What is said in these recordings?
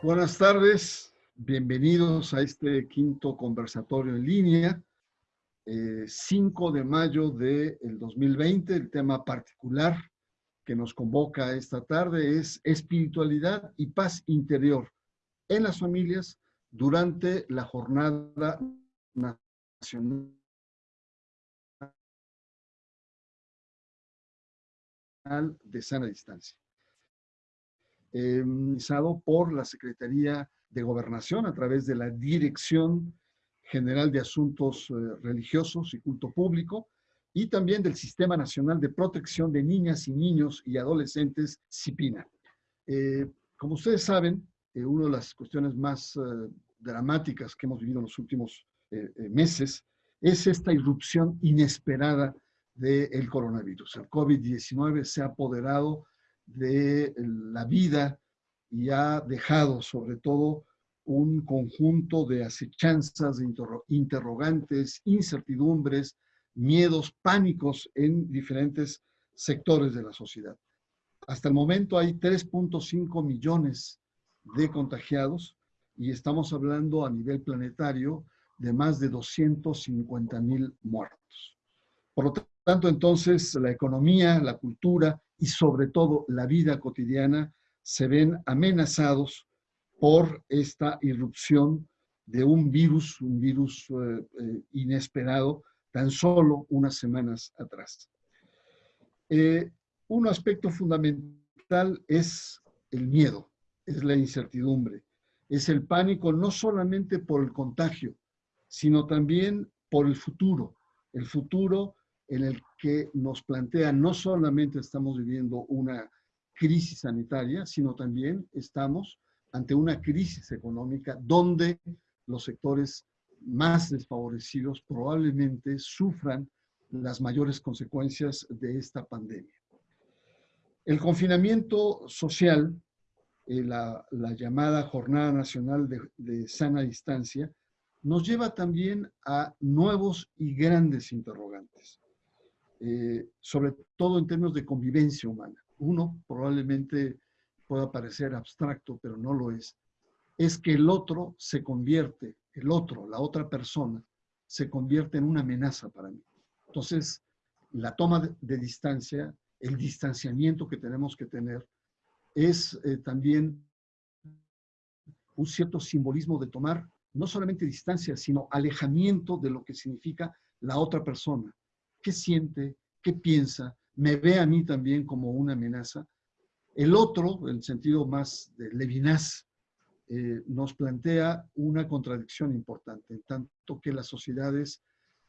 Buenas tardes, bienvenidos a este quinto conversatorio en línea, 5 eh, de mayo del 2020. El tema particular que nos convoca esta tarde es espiritualidad y paz interior en las familias durante la jornada nacional de sana distancia eh, por la Secretaría de Gobernación a través de la Dirección General de Asuntos eh, Religiosos y Culto Público y también del Sistema Nacional de Protección de Niñas y Niños y Adolescentes, CIPINA. Eh, como ustedes saben, eh, una de las cuestiones más dramáticas que hemos vivido en los últimos meses es esta irrupción inesperada del coronavirus. El COVID-19 se ha apoderado de la vida y ha dejado sobre todo un conjunto de acechanzas, de interrogantes, incertidumbres, miedos, pánicos en diferentes sectores de la sociedad. Hasta el momento hay 3.5 millones de contagiados y estamos hablando a nivel planetario de más de 250 mil muertos. Por lo tanto, entonces, la economía, la cultura y sobre todo la vida cotidiana se ven amenazados por esta irrupción de un virus, un virus eh, eh, inesperado, tan solo unas semanas atrás. Eh, un aspecto fundamental es el miedo, es la incertidumbre, es el pánico no solamente por el contagio, sino también por el futuro, el futuro en el que nos plantea no solamente estamos viviendo una crisis sanitaria, sino también estamos ante una crisis económica donde los sectores más desfavorecidos probablemente sufran las mayores consecuencias de esta pandemia. El confinamiento social, eh, la, llamada Jornada Nacional de, de Sana Distancia, nos lleva también a nuevos y grandes interrogantes. Eh, sobre todo en términos de convivencia humana. Uno probablemente pueda parecer abstracto, pero no lo es. Es que el otro se convierte, el otro, la otra persona, se convierte en una amenaza para mí. Entonces, la toma de, distancia, el distanciamiento que tenemos que tener, es eh, también un cierto simbolismo de tomar no solamente distancia, sino alejamiento de lo que significa la otra persona, qué siente, qué piensa, me ve a mí también como una amenaza. El otro, en sentido más de Levinas, eh, nos plantea una contradicción importante, en tanto que las sociedades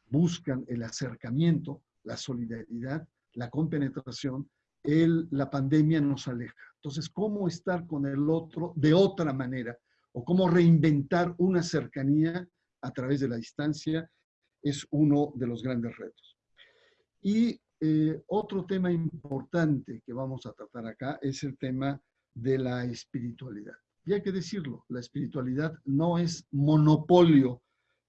buscan el acercamiento, la solidaridad, la compenetración, el, la pandemia nos aleja. Entonces, ¿cómo estar con el otro de otra manera? O cómo reinventar una cercanía a través de la distancia es uno de los grandes retos. Y eh, otro tema importante que vamos a tratar acá es el tema de la espiritualidad. Y hay que decirlo, la espiritualidad no es monopolio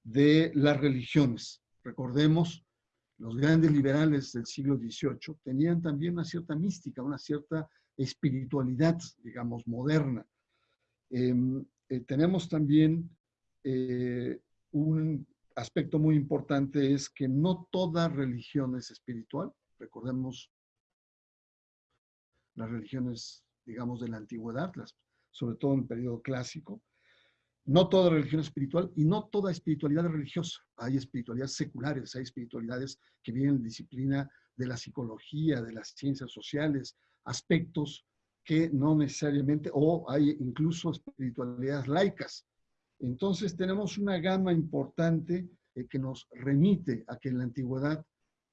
de las religiones. Recordemos, los grandes liberales del siglo XVIII tenían también una cierta mística, una cierta espiritualidad, digamos, moderna. Em, eh, tenemos también eh, un aspecto muy importante es que no toda religión es espiritual. Recordemos las religiones, digamos, de la antigüedad, las, sobre todo en el periodo clásico. No toda religión es espiritual y no toda espiritualidad es religiosa. Hay espiritualidades seculares, hay espiritualidades que vienen de disciplina de la psicología, de las ciencias sociales, aspectos que no necesariamente, o hay incluso espiritualidades laicas, entonces tenemos una gama importante eh, que nos remite a que en la antigüedad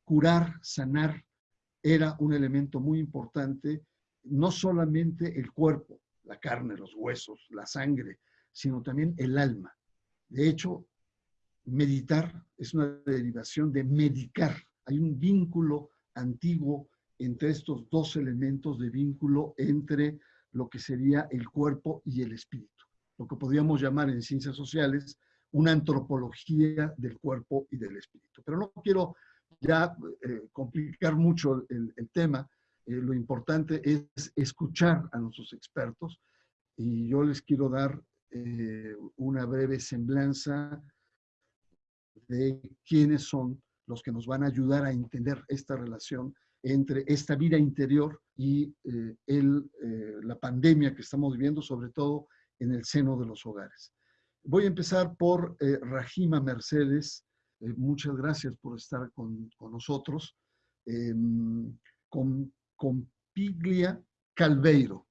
curar, sanar, era un elemento muy importante, no solamente el cuerpo, la carne, los huesos, la sangre, sino también el alma. De hecho, meditar es una derivación de medicar. Hay un vínculo antiguo entre estos dos elementos de vínculo entre lo que sería el cuerpo y el espíritu lo que podríamos llamar en ciencias sociales una antropología del cuerpo y del espíritu. Pero no quiero ya eh, complicar mucho el, tema. Eh, lo importante es escuchar a nuestros expertos y yo les quiero dar una breve semblanza de quiénes son los que nos van a ayudar a entender esta relación entre esta vida interior y eh, el, eh, la pandemia que estamos viviendo, sobre todo en el seno de los hogares. Voy a empezar por eh, Rajima Mercedes. muchas gracias por estar con, con nosotros. Em, con, con, Piglia Calveiro.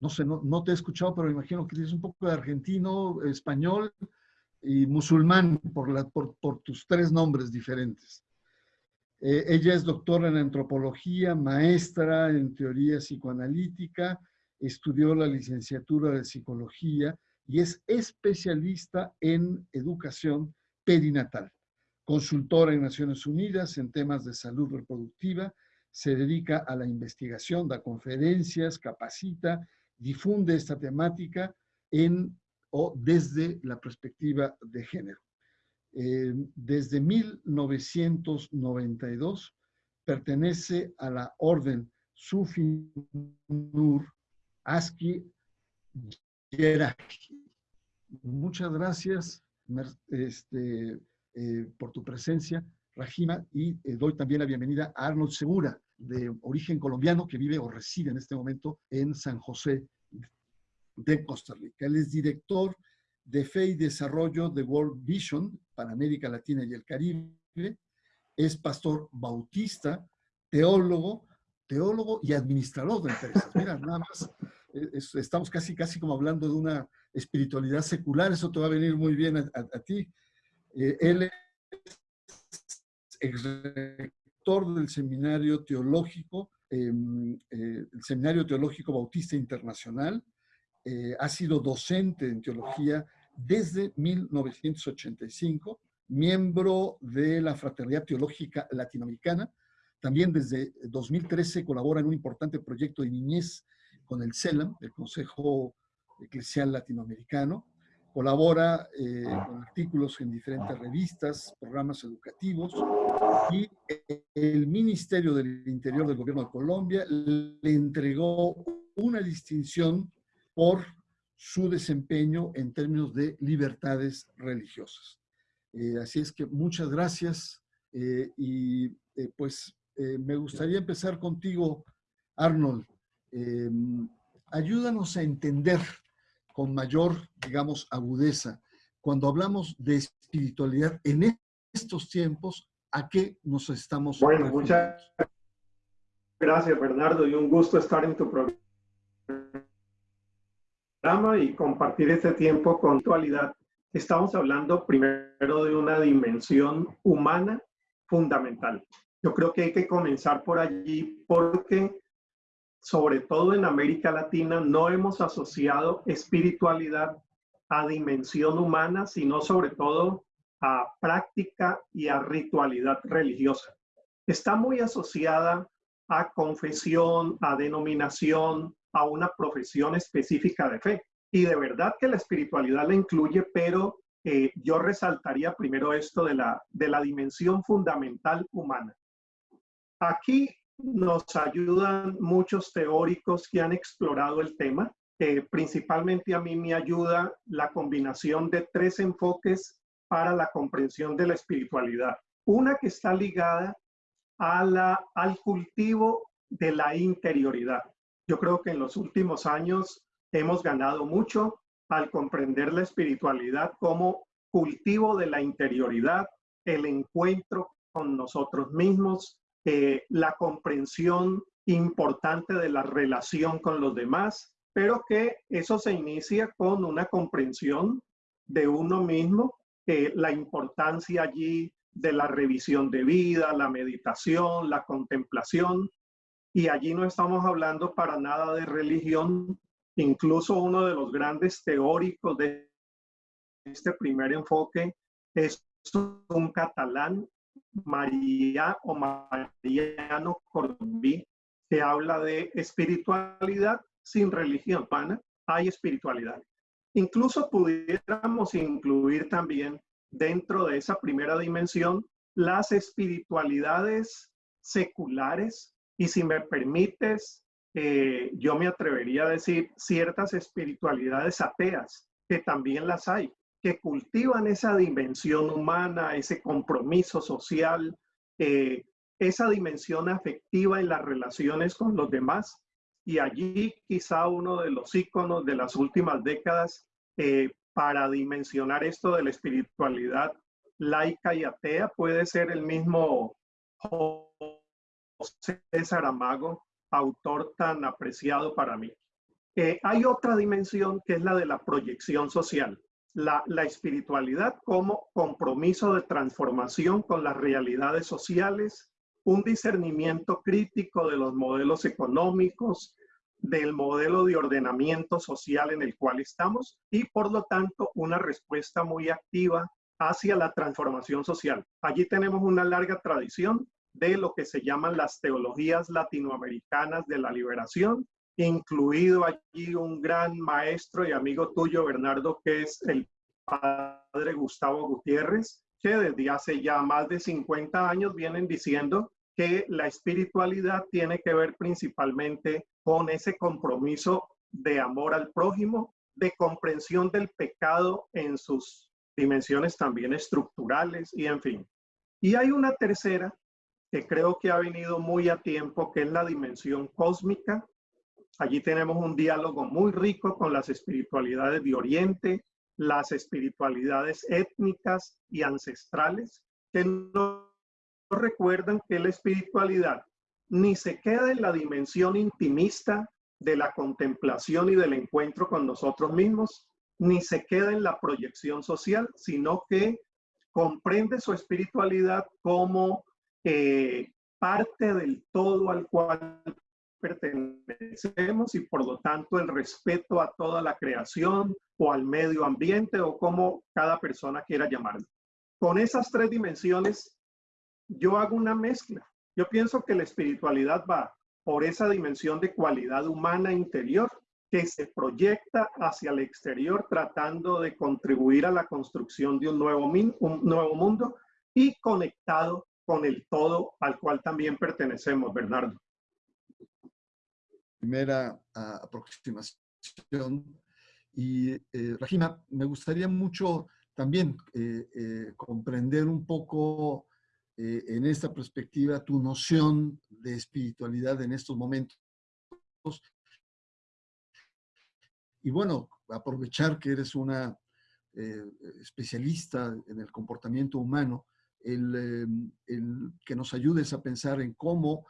no sé, no, no, te he escuchado, pero imagino que tienes un poco de argentino, español y musulmán por, la, por, por tus tres nombres diferentes. Eh, ella es doctora en antropología, maestra en teoría psicoanalítica, estudió la licenciatura de psicología y es especialista en educación perinatal. Consultora en Naciones Unidas en temas de salud reproductiva, se dedica a la investigación, da conferencias, capacita, difunde esta temática en o desde la perspectiva de género. Eh, desde 1992 pertenece a la orden Sufi Aski Yeraki. Muchas gracias este, eh, por tu presencia, Rajima, y eh, doy también la bienvenida a Arnold Segura, de origen colombiano, que vive o reside en este momento en San José de Costa Rica. Él es director de Fe y Desarrollo de World Vision para América Latina y el Caribe. Es pastor bautista, teólogo, teólogo y administrador de empresas. Mira, nada más, estamos casi, casi como hablando de una espiritualidad secular, eso te va a venir muy bien a, ti. Eh, él es rector del Seminario Teológico, em, eh, el Seminario Teológico Bautista Internacional, eh, ha sido docente en teología desde 1985, miembro de la Fraternidad Teológica Latinoamericana. También desde 2013 colabora en un importante proyecto de niñez con el CELAM, el Consejo Eclesial Latinoamericano. Colabora eh, con artículos en diferentes revistas, programas educativos y el Ministerio del Interior del Gobierno de Colombia le entregó una distinción por su desempeño en términos de libertades religiosas. Eh, así es que muchas gracias eh, y pues me gustaría empezar contigo, Arnold. Em, ayúdanos a entender con mayor, digamos, agudeza, cuando hablamos de espiritualidad en estos tiempos, ¿a qué nos estamos Bueno, muchas gracias, Bernardo, y un gusto estar en tu programa y compartir este tiempo con actualidad. Estamos hablando primero de una dimensión humana fundamental. Yo creo que hay que comenzar por allí porque, sobre todo en América Latina, no hemos asociado espiritualidad a dimensión humana, sino sobre todo a práctica y a ritualidad religiosa. Está muy asociada a confesión, a denominación, a una profesión específica de fe. Y de verdad que la espiritualidad la incluye, pero eh, yo resaltaría primero esto de la, de la dimensión fundamental humana. Aquí nos ayudan muchos teóricos que han explorado el tema. principalmente a mí me ayuda la combinación de tres enfoques para la comprensión de la espiritualidad. Una que está ligada a la, al cultivo de la interioridad. Yo creo que en los últimos años hemos ganado mucho al comprender la espiritualidad como cultivo de la interioridad, el encuentro con nosotros mismos, eh, la comprensión importante de la relación con los demás, pero que eso se inicia con una comprensión de uno mismo, eh, la importancia allí de la revisión de vida, la meditación, la contemplación, y allí no estamos hablando para nada de religión. Incluso uno de los grandes teóricos de este primer enfoque es un catalán, María o Mariano Corbí, que habla de espiritualidad sin religión. Pana, hay espiritualidad. Incluso pudiéramos incluir también dentro de esa primera dimensión las espiritualidades seculares y si me permites, eh, yo me atrevería a decir, ciertas espiritualidades ateas, que también las hay, cultivan esa dimensión humana, ese compromiso social, eh, esa dimensión afectiva en las relaciones con los demás. Y allí quizá uno de los íconos de las últimas décadas eh, para dimensionar esto de la espiritualidad laica y atea puede ser el mismo José Saramago, autor tan apreciado para mí. Eh, hay otra dimensión que es la de la proyección social, la, espiritualidad como compromiso de transformación con las realidades sociales, un discernimiento crítico de los modelos económicos, del modelo de ordenamiento social en el cual estamos y por lo tanto una respuesta muy activa hacia la transformación social. Allí tenemos una larga tradición de lo que se llaman las teologías latinoamericanas de la liberación, incluido allí un gran maestro y amigo tuyo, Bernardo, que es el padre Gustavo Gutiérrez, que desde hace ya más de 50 años vienen diciendo que la espiritualidad tiene que ver principalmente con ese compromiso de amor al prójimo, de comprensión del pecado en sus dimensiones también estructurales y en fin. Y hay una tercera que creo que ha venido muy a tiempo, que es la dimensión cósmica. Allí tenemos un diálogo muy rico con las espiritualidades de Oriente, las espiritualidades étnicas y ancestrales, que nos recuerdan que la espiritualidad ni se queda en la dimensión intimista de la contemplación y del encuentro con nosotros mismos, ni se queda en la proyección social, sino que comprende su espiritualidad como eh, parte del todo al cual pertenecemos y por lo tanto el respeto a toda la creación o al medio ambiente o como cada persona quiera llamarlo. Con esas tres dimensiones, yo hago una mezcla. Yo pienso que la espiritualidad va por esa dimensión de cualidad humana interior que se proyecta hacia el exterior tratando de contribuir a la construcción de un nuevo, un nuevo mundo y conectado con el todo al cual también pertenecemos, Bernardo. Primera ah, aproximación. Y eh, Regina, me gustaría mucho también eh, eh, comprender un poco en esta perspectiva tu noción de espiritualidad en estos momentos y bueno, aprovechar que eres una eh, especialista en el comportamiento humano, em, el, que nos ayudes a pensar en cómo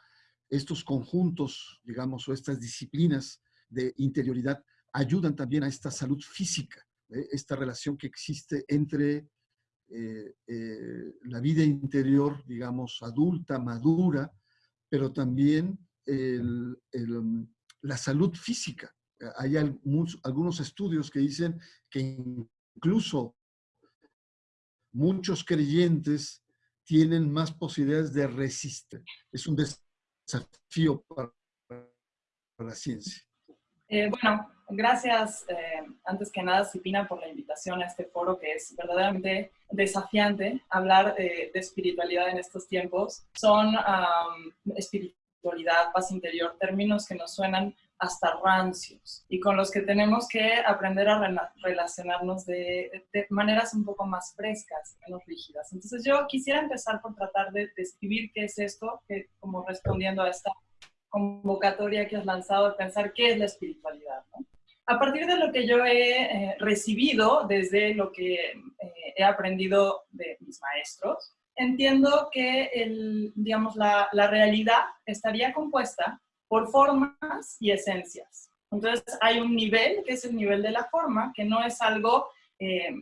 estos conjuntos, digamos, o estas disciplinas de interioridad ayudan también a esta salud física, ¿eh? esta relación que existe entre eh, la vida interior, digamos, adulta, madura, pero también la salud física hay algunos estudios que dicen que incluso muchos creyentes tienen más posibilidades de resistir. Es un desafío para, la ciencia. Eh, bueno, gracias eh, antes que nada, Cipina, por la invitación a este foro que es verdaderamente desafiante hablar de espiritualidad en estos tiempos. Son espiritualidad, paz interior, términos que nos suenan hasta rancios y con los que tenemos que aprender a relacionarnos de, maneras un poco más frescas, menos rígidas. Entonces yo quisiera empezar por tratar de describir qué es esto, que, como respondiendo a esta convocatoria que has lanzado, de pensar qué es la espiritualidad. A partir de lo que yo he eh, recibido desde lo que eh, he aprendido de mis maestros, entiendo que el, digamos, la, la realidad estaría compuesta por formas y esencias. Entonces hay un nivel, que es el nivel de la forma, que no es algo eh,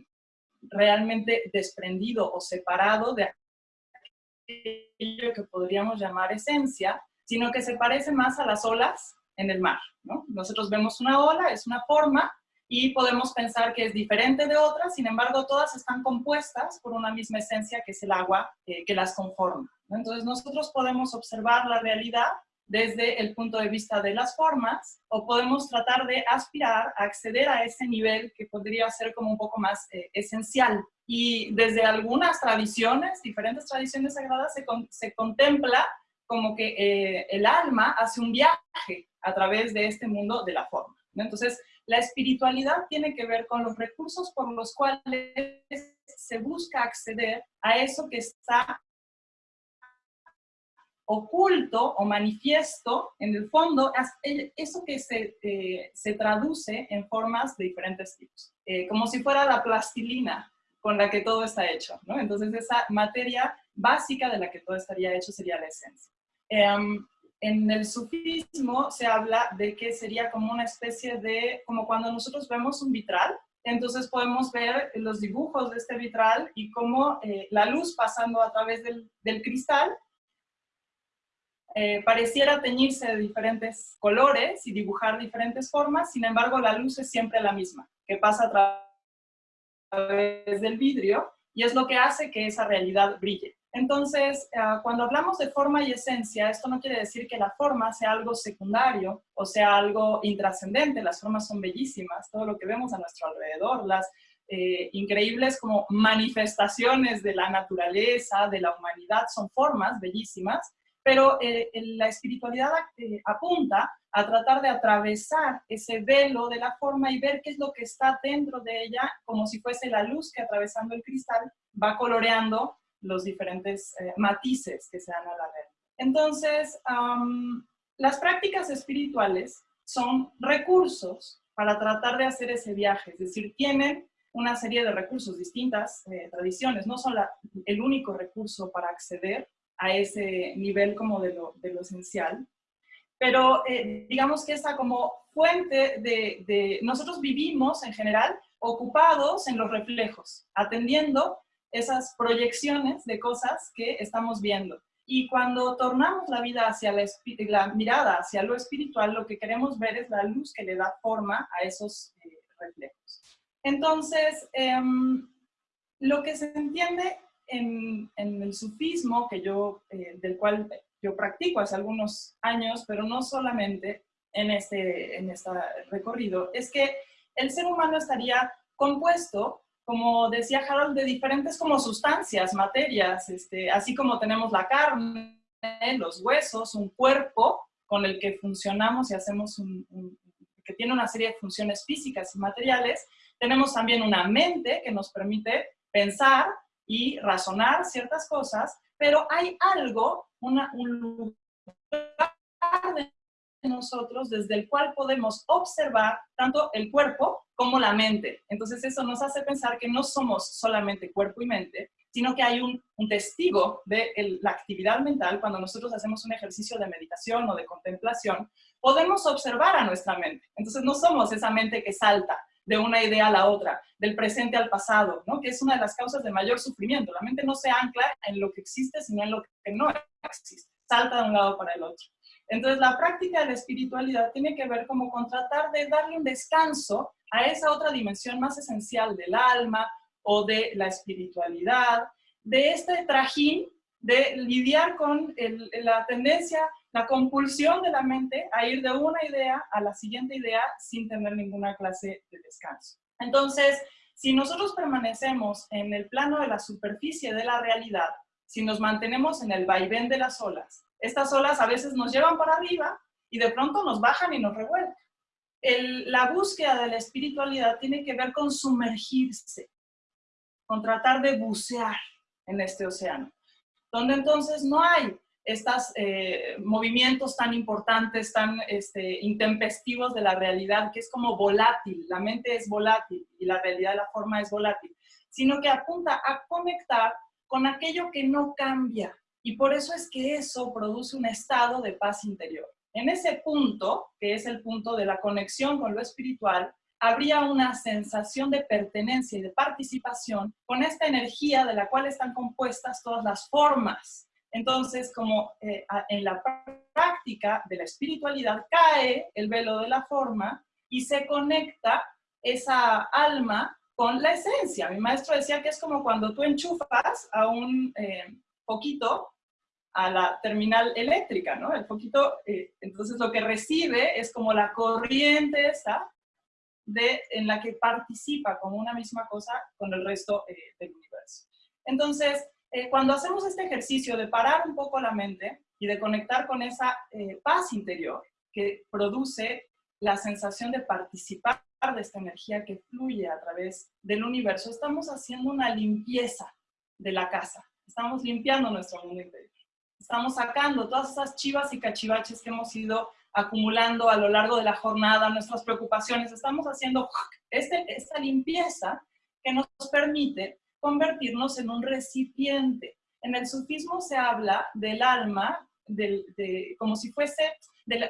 realmente desprendido o separado de aquello que podríamos llamar esencia, sino que se parece más a las olas en el mar. Nosotros vemos una ola, es una forma, y podemos pensar que es diferente de otras, sin embargo, todas están compuestas por una misma esencia que es el agua eh, que las conforma. Entonces, nosotros podemos observar la realidad desde el punto de vista de las formas o podemos tratar de aspirar a acceder a ese nivel que podría ser como un poco más eh, esencial. Y desde algunas tradiciones, diferentes tradiciones sagradas, se, se contempla como que eh, el alma hace un viaje a través de este mundo de la forma. Entonces, la espiritualidad tiene que ver con los recursos por los cuales se busca acceder a eso que está oculto o manifiesto, en el fondo, eso que se, eh, se traduce en formas de diferentes tipos, eh, como si fuera la plastilina con la que todo está hecho. Entonces esa materia básica de la que todo estaría hecho sería la esencia. Em, en el sufismo se habla de que sería como una especie de, como cuando nosotros vemos un vitral, entonces podemos ver los dibujos de este vitral y cómo eh, la luz pasando a través del, del cristal eh, pareciera teñirse de diferentes colores y dibujar diferentes formas, sin embargo la luz es siempre la misma, que pasa a través del vidrio y es lo que hace que esa realidad brille. Entonces, ah, cuando hablamos de forma y esencia, esto no quiere decir que la forma sea algo secundario o sea algo intrascendente. Las formas son bellísimas, todo lo que vemos a nuestro alrededor, las eh, increíbles como manifestaciones de la naturaleza, de la humanidad, son formas bellísimas, pero eh, la espiritualidad eh, apunta a tratar de atravesar ese velo de la forma y ver qué es lo que está dentro de ella, como si fuese la luz que atravesando el cristal va coloreando los diferentes eh, matices que se dan a la red. Entonces, las prácticas espirituales son recursos para tratar de hacer ese viaje, es decir, tienen una serie de recursos, distintas tradiciones, no son el único recurso para acceder a ese nivel como de lo, esencial, pero eh, digamos que esa como fuente de, nosotros vivimos en general ocupados en los reflejos, atendiendo esas proyecciones de cosas que estamos viendo. Y cuando tornamos la vida hacia la, la, mirada hacia lo espiritual, lo que queremos ver es la luz que le da forma a esos eh, reflejos. Entonces, em, lo que se entiende en, en el sufismo, que yo, eh, del cual yo practico hace algunos años, pero no solamente en este, en este recorrido, es que el ser humano estaría compuesto como decía Harold, de diferentes como sustancias, materias, este, así como tenemos la carne, los huesos, un cuerpo con el que funcionamos y hacemos un, que tiene una serie de funciones físicas y materiales, tenemos también una mente que nos permite pensar y razonar ciertas cosas, pero hay algo, una, un lugar de nosotros desde el cual podemos observar tanto el cuerpo como la mente. Entonces eso nos hace pensar que no somos solamente cuerpo y mente, sino que hay un, testigo de la actividad mental cuando nosotros hacemos un ejercicio de meditación o de contemplación, podemos observar a nuestra mente. Entonces no somos esa mente que salta de una idea a la otra, del presente al pasado, ¿no? que es una de las causas de mayor sufrimiento. La mente no se ancla en lo que existe, sino en lo que no existe. Salta de un lado para el otro. Entonces, la práctica de la espiritualidad tiene que ver como con tratar de darle un descanso a esa otra dimensión más esencial del alma o de la espiritualidad, de este trajín de lidiar con la tendencia, la compulsión de la mente a ir de una idea a la siguiente idea sin tener ninguna clase de descanso. Entonces, si nosotros permanecemos en el plano de la superficie de la realidad, si nos mantenemos en el vaivén de las olas, estas olas a veces nos llevan para arriba y de pronto nos bajan y nos revuelven. la búsqueda de la espiritualidad tiene que ver con sumergirse, con tratar de bucear en este océano, donde entonces no hay estos eh, movimientos tan importantes, tan este, intempestivos de la realidad, que es como volátil, la mente es volátil y la realidad la forma es volátil, sino que apunta a conectar con aquello que no cambia, y por eso es que eso produce un estado de paz interior. En ese punto, que es el punto de la conexión con lo espiritual, habría una sensación de pertenencia y de participación con esta energía de la cual están compuestas todas las formas. Entonces, como eh, en la práctica de la espiritualidad cae el velo de la forma y se conecta esa alma con la esencia. Mi maestro decía que es como cuando tú enchufas a un eh, poquito a la terminal eléctrica, ¿no? El foquito, eh, entonces lo que recibe es como la corriente esa de, en la que participa como una misma cosa con el resto eh, del universo. Entonces, eh, cuando hacemos este ejercicio de parar un poco la mente y de conectar con esa paz interior, que produce la sensación de participar de esta energía que fluye a través del universo, estamos haciendo una limpieza de la casa. Estamos limpiando nuestro mundo interior. Estamos sacando todas esas chivas y cachivaches que hemos ido acumulando a lo largo de la jornada, nuestras preocupaciones. Estamos haciendo este, esta limpieza que nos permite convertirnos en un recipiente. En el sufismo se habla del alma del, como si fuese, del,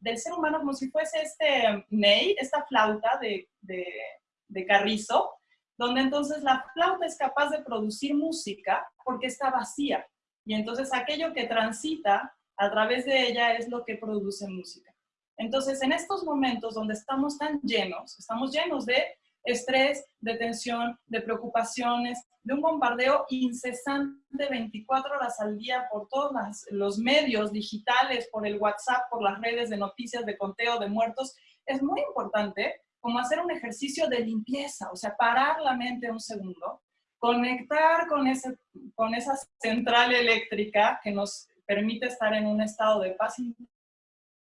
del, ser humano como si fuese este ney, esta flauta de, de carrizo, donde entonces la flauta es capaz de producir música porque está vacía. Y entonces aquello que transita a través de ella es lo que produce música. Entonces, en estos momentos donde estamos tan llenos, estamos llenos de estrés, de tensión, de preocupaciones, de un bombardeo incesante 24 horas al día por todos los medios digitales, por el WhatsApp, por las redes de noticias, de conteo de muertos, es muy importante como hacer un ejercicio de limpieza, o sea, parar la mente un segundo, conectar con, ese, con esa central eléctrica que nos permite estar en un estado de paz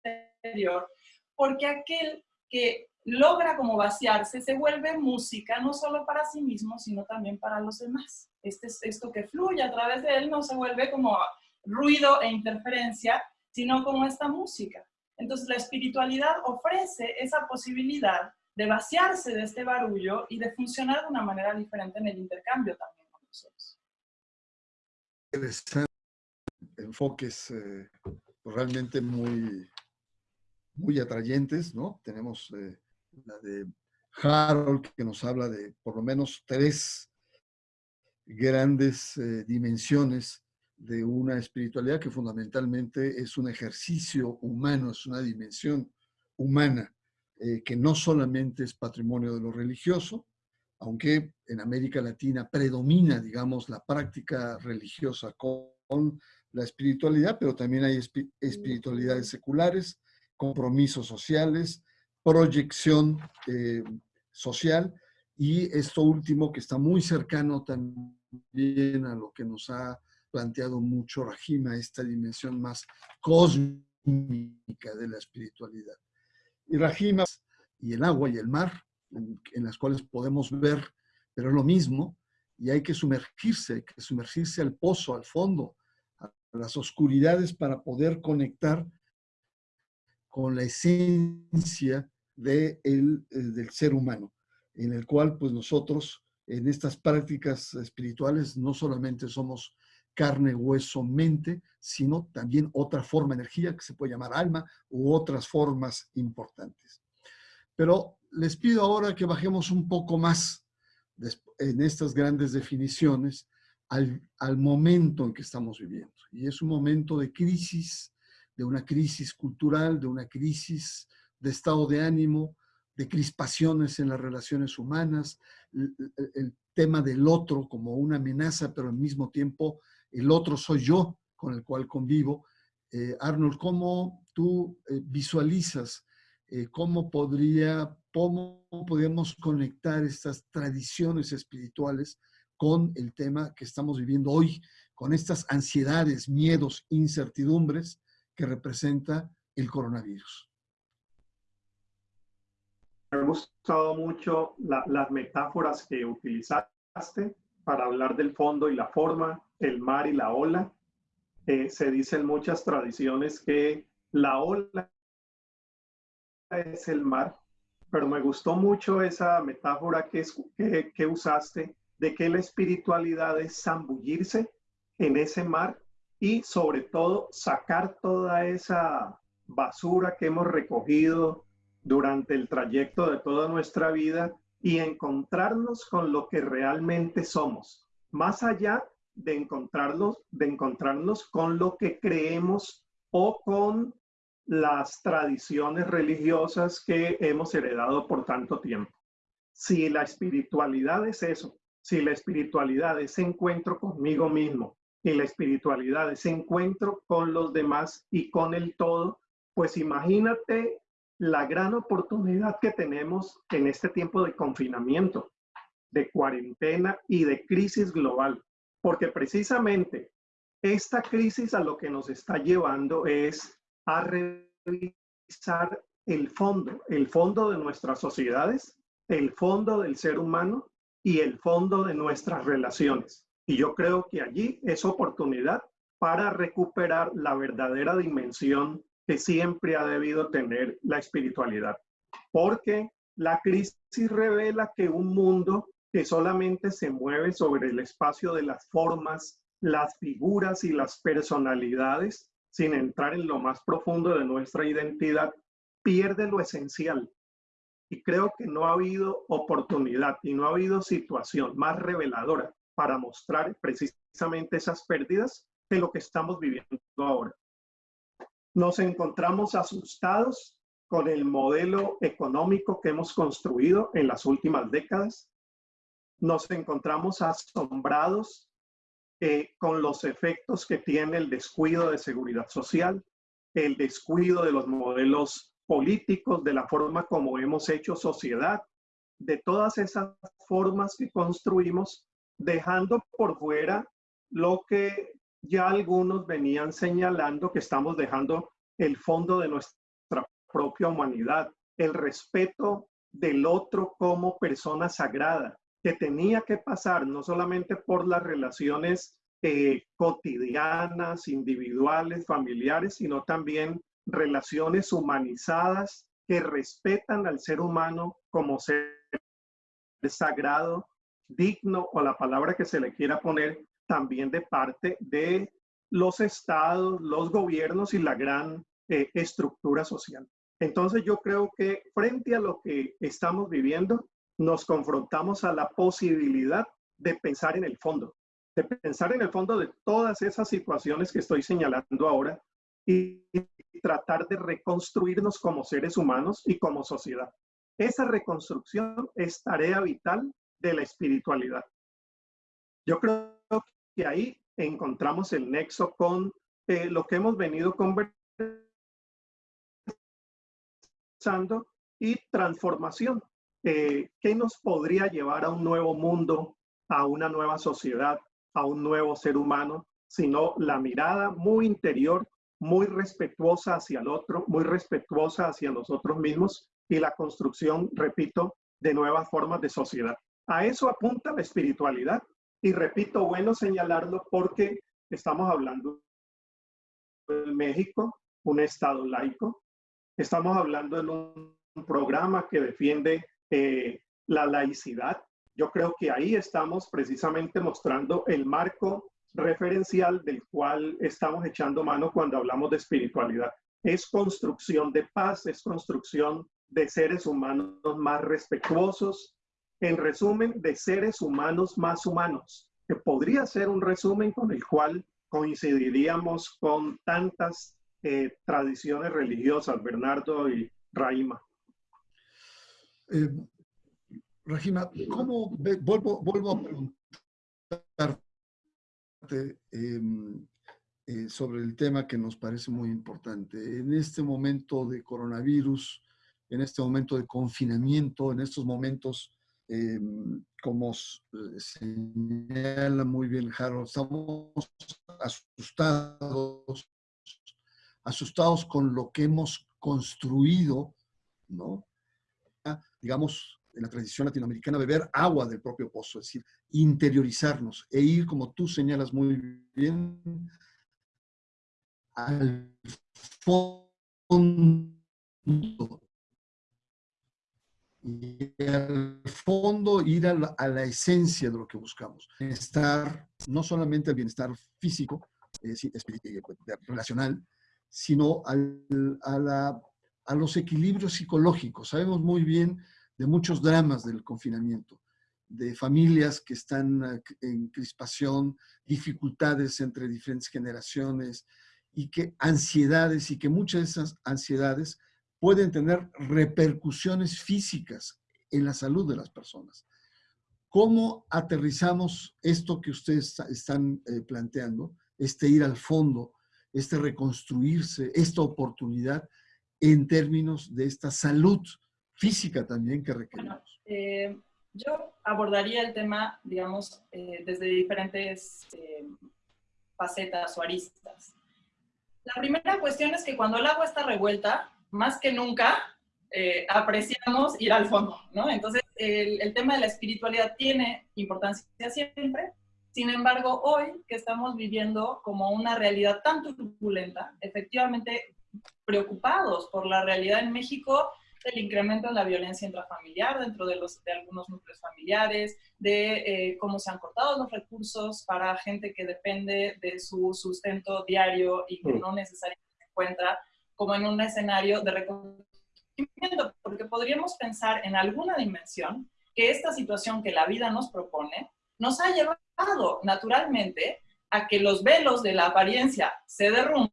interior, porque aquel que logra como vaciarse se vuelve música no solo para sí mismo, sino también para los demás. Este, esto que fluye a través de él no se vuelve como ruido e interferencia, sino como esta música. Entonces la espiritualidad ofrece esa posibilidad de vaciarse de este barullo y de funcionar de una manera diferente en el intercambio también con nosotros. Enfoques eh, realmente muy, muy atrayentes, ¿no? Tenemos eh, la de Harold que nos habla de por lo menos tres grandes eh, dimensiones de una espiritualidad que fundamentalmente es un ejercicio humano, es una dimensión humana, eh, que no solamente es patrimonio de lo religioso, aunque en América Latina predomina, digamos, la práctica religiosa con la espiritualidad, pero también hay espiritualidades seculares, compromisos sociales, proyección eh, social y esto último que está muy cercano también a lo que nos ha planteado mucho Rajima, esta dimensión más cósmica de la espiritualidad. Y Rajima y el agua y el mar, en, las cuales podemos ver, pero es lo mismo, y hay que sumergirse, hay que sumergirse al pozo, al fondo, a las oscuridades para poder conectar con la esencia de eh, del ser humano, en el cual pues nosotros en estas prácticas espirituales no solamente somos carne, hueso, mente, sino también otra forma de energía que se puede llamar alma u otras formas importantes. Pero les pido ahora que bajemos un poco más en estas grandes definiciones al momento en que estamos viviendo. Y es un momento de crisis, de una crisis cultural, de una crisis de estado de ánimo, de crispaciones en las relaciones humanas, el, tema del otro como una amenaza, pero al mismo tiempo el otro soy yo con el cual convivo. Eh, Arnold, ¿cómo tú eh, visualizas eh, cómo podría, cómo podemos conectar estas tradiciones espirituales con el tema que estamos viviendo hoy, con estas ansiedades, miedos, incertidumbres que representa el coronavirus? Ha gustado mucho las metáforas que utilizaste para hablar del fondo y la forma, el mar y la ola. Eh, se dice en muchas tradiciones que la ola es el mar, pero me gustó mucho esa metáfora que, que, que usaste de que la espiritualidad es zambullirse en ese mar y sobre todo sacar toda esa basura que hemos recogido durante el trayecto de toda nuestra vida y encontrarnos con lo que realmente somos, más allá de encontrarnos, de encontrarnos con lo que creemos o con las tradiciones religiosas que hemos heredado por tanto tiempo. Si la espiritualidad es eso, si la espiritualidad es encuentro conmigo mismo y la espiritualidad es encuentro con los demás y con el todo, pues imagínate la gran oportunidad que tenemos en este tiempo de confinamiento, de cuarentena y de crisis global, porque precisamente esta crisis a lo que nos está llevando es a revisar el fondo, el fondo de nuestras sociedades, el fondo del ser humano y el fondo de nuestras relaciones. Y yo creo que allí es oportunidad para recuperar la verdadera dimensión que siempre ha debido tener la espiritualidad. Porque la crisis revela que un mundo que solamente se mueve sobre el espacio de las formas, las figuras y las personalidades, sin entrar en lo más profundo de nuestra identidad, pierde lo esencial. Y creo que no ha habido oportunidad y no ha habido situación más reveladora para mostrar precisamente esas pérdidas de lo que estamos viviendo ahora. Nos encontramos asustados con el modelo económico que hemos construido en las últimas décadas. Nos encontramos asombrados eh, con los efectos que tiene el descuido de seguridad social, el descuido de los modelos políticos, de la forma como hemos hecho sociedad, de todas esas formas que construimos, dejando por fuera lo que ya algunos venían señalando que estamos dejando el fondo de nuestra propia humanidad, el respeto del otro como persona sagrada, que tenía que pasar no solamente por las relaciones eh, cotidianas, individuales, familiares, sino también relaciones humanizadas que respetan al ser humano como ser sagrado, digno o la palabra que se le quiera poner, también de parte de los estados, los gobiernos y la gran eh, estructura social. Entonces yo creo que frente a lo que estamos viviendo, nos confrontamos a la posibilidad de pensar en el fondo, de pensar en el fondo de todas esas situaciones que estoy señalando ahora y tratar de reconstruirnos como seres humanos y como sociedad. Esa reconstrucción es tarea vital de la espiritualidad. Yo creo que ahí encontramos el nexo con eh, lo que hemos venido conversando y transformación. Eh, ¿Qué nos podría llevar a un nuevo mundo, a una nueva sociedad, a un nuevo ser humano, sino la mirada muy interior, muy respetuosa hacia el otro, muy respetuosa hacia nosotros mismos y la construcción, repito, de nuevas formas de sociedad. A eso apunta la espiritualidad y repito, bueno señalarlo porque estamos hablando de México, un Estado laico. Estamos hablando de un programa que defiende eh, la laicidad. Yo creo que ahí estamos precisamente mostrando el marco referencial del cual estamos echando mano cuando hablamos de espiritualidad. Es construcción de paz, es construcción de seres humanos más respetuosos, en resumen, de seres humanos más humanos, que podría ser un resumen con el cual coincidiríamos con tantas eh, tradiciones religiosas, Bernardo y Raima. Eh, Rajima, ¿cómo vuelvo, vuelvo a preguntarte em, eh, sobre el tema que nos parece muy importante? En este momento de coronavirus, en este momento de confinamiento, en estos momentos Em, como eh, señala muy bien Harold, estamos asustados, asustados con lo que hemos construido, ¿no? Ah, digamos, en la tradición latinoamericana, beber agua del propio pozo, es decir, interiorizarnos e ir, como tú señalas muy bien, al fondo y al fondo ir a la, esencia de lo que buscamos. Bienestar, no solamente el bienestar físico, eh, relacional, sino a, a los equilibrios psicológicos. Sabemos muy bien de muchos dramas del confinamiento, de familias que están eh, en crispación, dificultades entre diferentes generaciones y que ansiedades y que muchas de esas ansiedades pueden tener repercusiones físicas en la salud de las personas. ¿Cómo aterrizamos esto que ustedes están eh, planteando, este ir al fondo, este reconstruirse, esta oportunidad en términos de esta salud física también que requerimos? Eh, yo abordaría el tema, digamos, eh, desde diferentes facetas o aristas. La primera cuestión es que cuando el agua está revuelta, más que nunca eh, apreciamos ir al fondo, ¿no? Entonces, el, el, tema de la espiritualidad tiene importancia siempre, sin embargo, hoy que estamos viviendo como una realidad tan turbulenta, efectivamente preocupados por la realidad en México, del incremento en la violencia intrafamiliar dentro de, los, de algunos núcleos familiares, de eh, cómo se han cortado los recursos para gente que depende de su sustento diario y que mm. no necesariamente encuentra como en un escenario de reconocimiento, porque podríamos pensar en alguna dimensión que esta situación que la vida nos propone nos ha llevado naturalmente a que los velos de la apariencia se derrumben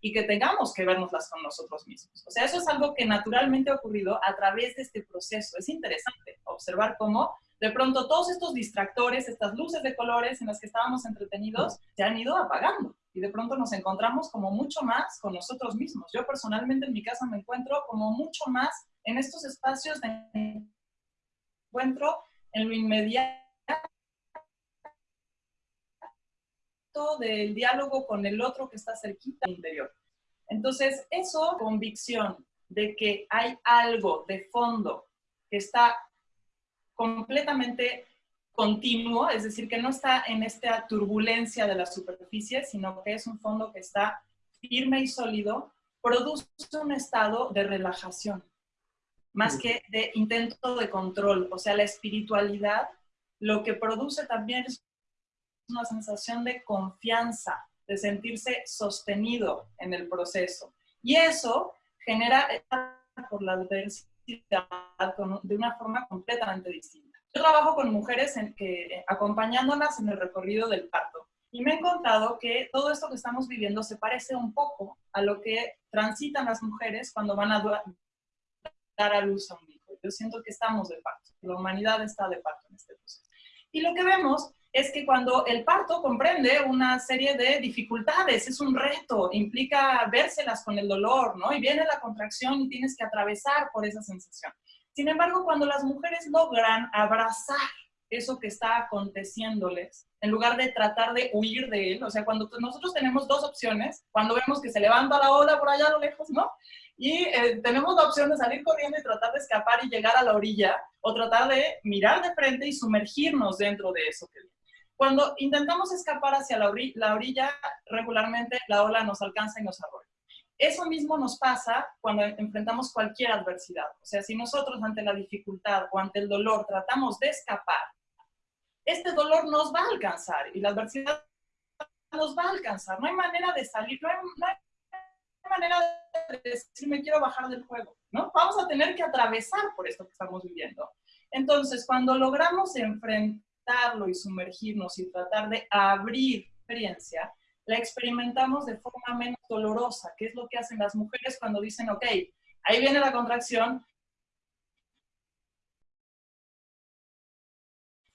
y que tengamos que vernoslas con nosotros mismos. O sea, eso es algo que naturalmente ha ocurrido a través de este proceso. Es interesante observar cómo de pronto todos estos distractores, estas luces de colores en las que estábamos entretenidos, se han ido apagando. Y de pronto nos encontramos como mucho más con nosotros mismos. Yo personalmente en mi casa me encuentro como mucho más en estos espacios de encuentro en lo inmediato del diálogo con el otro que está cerquita del interior. Entonces, eso, convicción de que hay algo de fondo que está completamente continuo, es decir, que no está en esta turbulencia de la superficie, sino que es un fondo que está firme y sólido, produce un estado de relajación más que de intento de control. O sea, la espiritualidad lo que produce también es una sensación de confianza, de sentirse sostenido en el proceso. Y eso genera por la adversidad de una forma completamente distinta. Yo trabajo con mujeres en que, eh, acompañándolas en el recorrido del parto. Y me he encontrado que todo esto que estamos viviendo se parece un poco a lo que transitan las mujeres cuando van a dar a luz a un hijo. Yo siento que estamos de parto, la humanidad está de parto en este proceso. Y lo que vemos es que cuando el parto comprende una serie de dificultades, es un reto, implica vérselas con el dolor, ¿no? Y viene la contracción y tienes que atravesar por esa sensación. Sin embargo, cuando las mujeres logran abrazar eso que está aconteciéndoles, en lugar de tratar de huir de él, o sea, cuando nosotros tenemos dos opciones, cuando vemos que se levanta la ola por allá a lo lejos, ¿no? y eh, tenemos la opción de salir corriendo y tratar de escapar y llegar a la orilla o tratar de mirar de frente y sumergirnos dentro de eso que Cuando intentamos escapar hacia la, orilla, la orilla, regularmente la ola nos alcanza y nos arrolla. Eso mismo nos pasa cuando enfrentamos cualquier adversidad. O sea, si nosotros ante la dificultad o ante el dolor tratamos de escapar, este dolor nos va a alcanzar y la adversidad nos va a alcanzar. No hay manera de salir, no hay, no hay manera de decir me quiero bajar del juego, ¿no? Vamos a tener que atravesar por esto que estamos viviendo. Entonces, cuando logramos enfrentarlo y sumergirnos y tratar de abrir experiencia, la experimentamos de forma menos dolorosa, que es lo que hacen las mujeres cuando dicen, ok, ahí viene la contracción,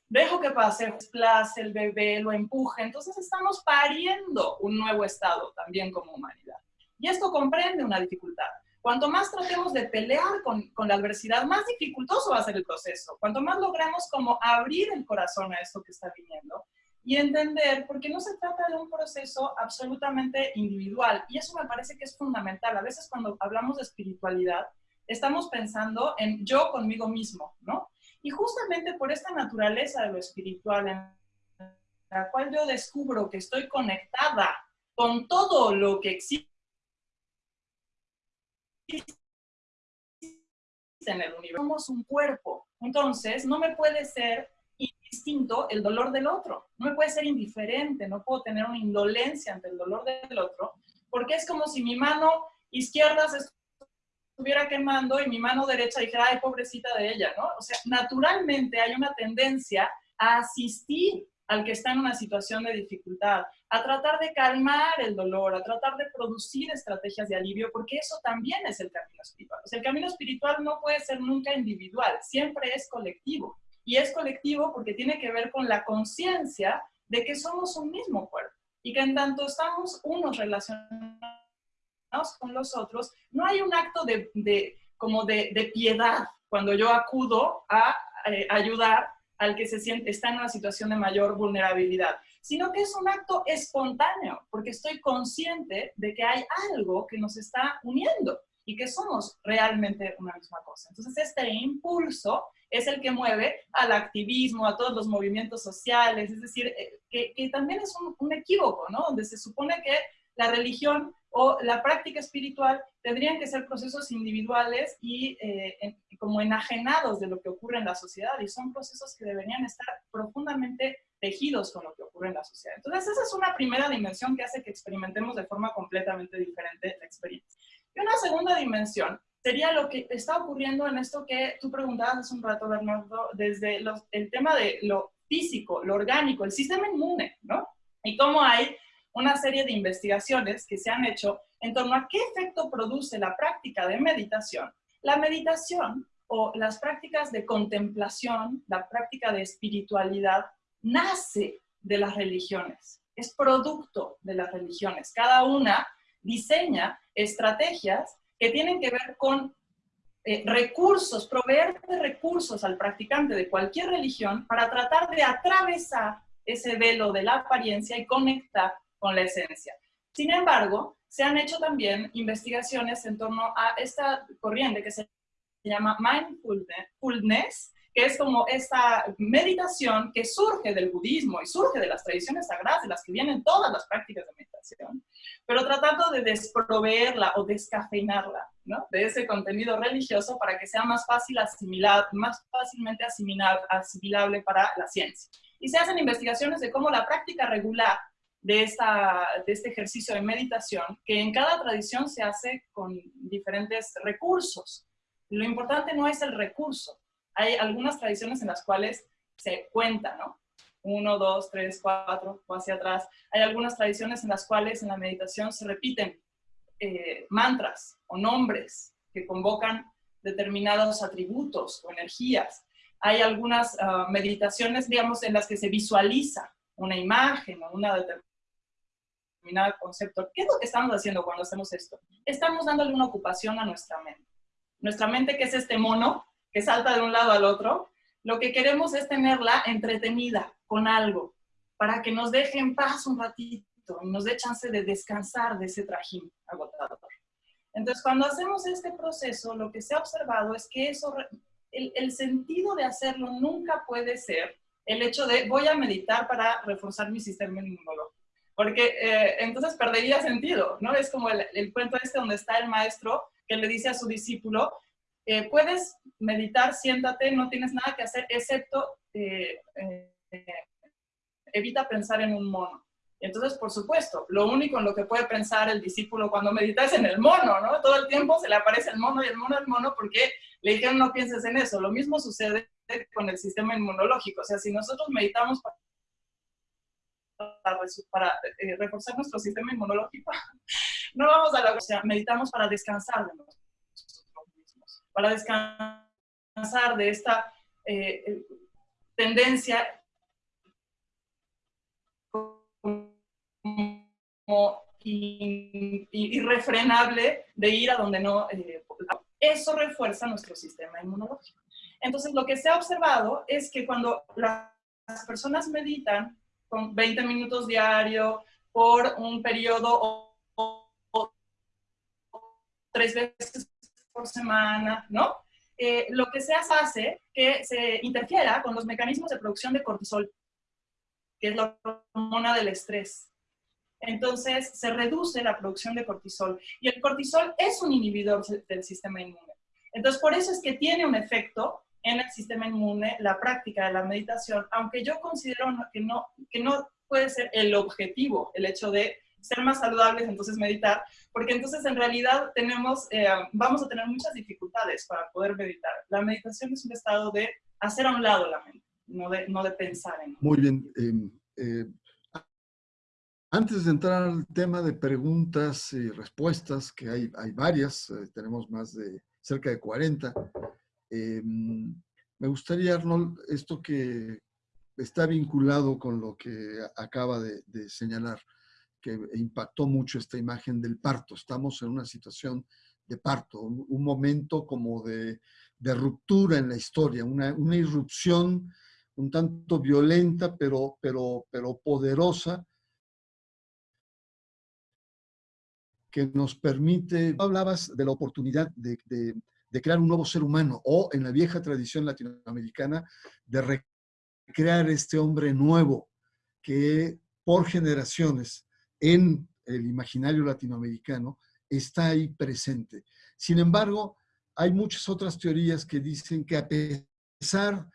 dejo que pase, desplace el bebé, lo empuje, entonces estamos pariendo un nuevo estado también como humanidad. Y esto comprende una dificultad. Cuanto más tratemos de pelear con, con, la adversidad, más dificultoso va a ser el proceso. Cuanto más logremos como abrir el corazón a esto que está viniendo y entender, porque no se trata de un proceso absolutamente individual. Y eso me parece que es fundamental. A veces cuando hablamos de espiritualidad, estamos pensando en yo conmigo mismo, ¿no? Y justamente por esta naturaleza de lo espiritual, en la cual yo descubro que estoy conectada con todo lo que existe, en el universo. Somos un cuerpo. Entonces, no me puede ser indistinto el dolor del otro. No me puede ser indiferente, no puedo tener una indolencia ante el dolor del otro, porque es como si mi mano izquierda se estuviera quemando y mi mano derecha dijera, ay, pobrecita de ella, ¿no? O sea, naturalmente hay una tendencia a asistir al que está en una situación de dificultad, a tratar de calmar el dolor, a tratar de producir estrategias de alivio, porque eso también es el camino espiritual. El camino espiritual no puede ser nunca individual, siempre es colectivo. Y es colectivo porque tiene que ver con la conciencia de que somos un mismo cuerpo y que en tanto estamos unos relacionados con los otros, no hay un acto de, como de, piedad cuando yo acudo a eh, ayudar al que se siente, está en una situación de mayor vulnerabilidad, sino que es un acto espontáneo, porque estoy consciente de que hay algo que nos está uniendo y que somos realmente una misma cosa. Entonces, este impulso es el que mueve al activismo, a todos los movimientos sociales, es decir, eh, que, también es un, un, equívoco, ¿no? Donde se supone que la religión o la práctica espiritual tendrían que ser procesos individuales y eh, como enajenados de lo que ocurre en la sociedad y son procesos que deberían estar profundamente tejidos con lo que ocurre en la sociedad. Entonces esa es una primera dimensión que hace que experimentemos de forma completamente diferente la experiencia. Y una segunda dimensión sería lo que está ocurriendo en esto que tú preguntabas hace un rato, Bernardo, desde el tema de lo físico, lo orgánico, el sistema inmune, ¿no? Y cómo hay una serie de investigaciones que se han hecho en torno a qué efecto produce la práctica de meditación. La meditación o las prácticas de contemplación, la práctica de espiritualidad, nace de las religiones, es producto de las religiones. Cada una diseña estrategias que tienen que ver con eh, recursos, proveer de recursos al practicante de cualquier religión para tratar de atravesar ese velo de la apariencia y conectar con la esencia. Sin embargo, se han hecho también investigaciones en torno a esta corriente que se llama mindfulness, que es como esta meditación que surge del budismo y surge de las tradiciones sagradas de las que vienen todas las prácticas de meditación, pero tratando de desproveerla o descafeinarla ¿no? de ese contenido religioso para que sea más fácil asimilar, más fácilmente asimilable para la ciencia. Y se hacen investigaciones de cómo la práctica regular de, esta, de este ejercicio de meditación, que en cada tradición se hace con diferentes recursos. Lo importante no es el recurso. Hay algunas tradiciones en las cuales se cuenta, ¿no? Uno, dos, tres, cuatro, o hacia atrás. Hay algunas tradiciones en las cuales en la meditación se repiten eh, mantras o nombres que convocan determinados atributos o energías. Hay algunas ah, meditaciones, digamos, en las que se visualiza una imagen o una determinado concepto. ¿Qué es lo que estamos haciendo cuando hacemos esto? Estamos dándole una ocupación a nuestra mente. Nuestra mente, que es este mono que salta de un lado al otro, lo que queremos es tenerla entretenida con algo, para que nos deje en paz un ratito y nos dé chance de descansar de ese trajín agotador. Entonces, cuando hacemos este proceso, lo que se ha observado es que eso, el, sentido de hacerlo nunca puede ser el hecho de voy a meditar para reforzar mi sistema inmunológico porque eh, entonces perdería sentido, ¿no? Es como el, el, cuento este donde está el maestro que le dice a su discípulo, eh, puedes meditar, siéntate, no tienes nada que hacer, excepto eh, evita pensar en un mono. Entonces, por supuesto, lo único en lo que puede pensar el discípulo cuando medita es en el mono, ¿no? Todo el tiempo se le aparece el mono y el mono, el mono, porque le dijeron no pienses en eso. Lo mismo sucede con el sistema inmunológico. O sea, si nosotros meditamos para, eh, reforzar nuestro sistema inmunológico, no vamos a la... O sea, meditamos para descansar de nosotros mismos, para descansar de esta eh, eh, tendencia irrefrenable de ir a donde no... eso refuerza nuestro sistema inmunológico. Entonces, lo que se ha observado es que cuando las personas meditan, con 20 minutos diario por un periodo o, tres veces por semana, ¿no? Eh, lo que se hace que se interfiera con los mecanismos de producción de cortisol, que es la hormona del estrés. Entonces, se reduce la producción de cortisol. Y el cortisol es un inhibidor del sistema inmune. Entonces, por eso es que tiene un efecto en el sistema inmune la práctica de la meditación, aunque yo considero que no, que no puede ser el objetivo, el hecho de ser más saludables, entonces meditar, porque entonces en realidad tenemos, eh, vamos a tener muchas dificultades para poder meditar. La meditación es un estado de hacer a un lado la mente, no de, no de pensar en. Muy bien. Em, eh, antes de entrar al tema de preguntas y respuestas, que hay, hay varias, eh, tenemos más de cerca de 40, Em, me gustaría, Arnold, esto que está vinculado con lo que acaba de, señalar, que impactó mucho esta imagen del parto. Estamos en una situación de parto, un, momento como de, ruptura en la historia, una, irrupción, un tanto violenta, pero, pero, pero poderosa, que nos permite, hablabas de la oportunidad de, de, crear un nuevo ser humano, o en la vieja tradición latinoamericana, de recrear este hombre nuevo que por generaciones en el imaginario latinoamericano está ahí presente. Sin embargo, hay muchas otras teorías que dicen que a pesar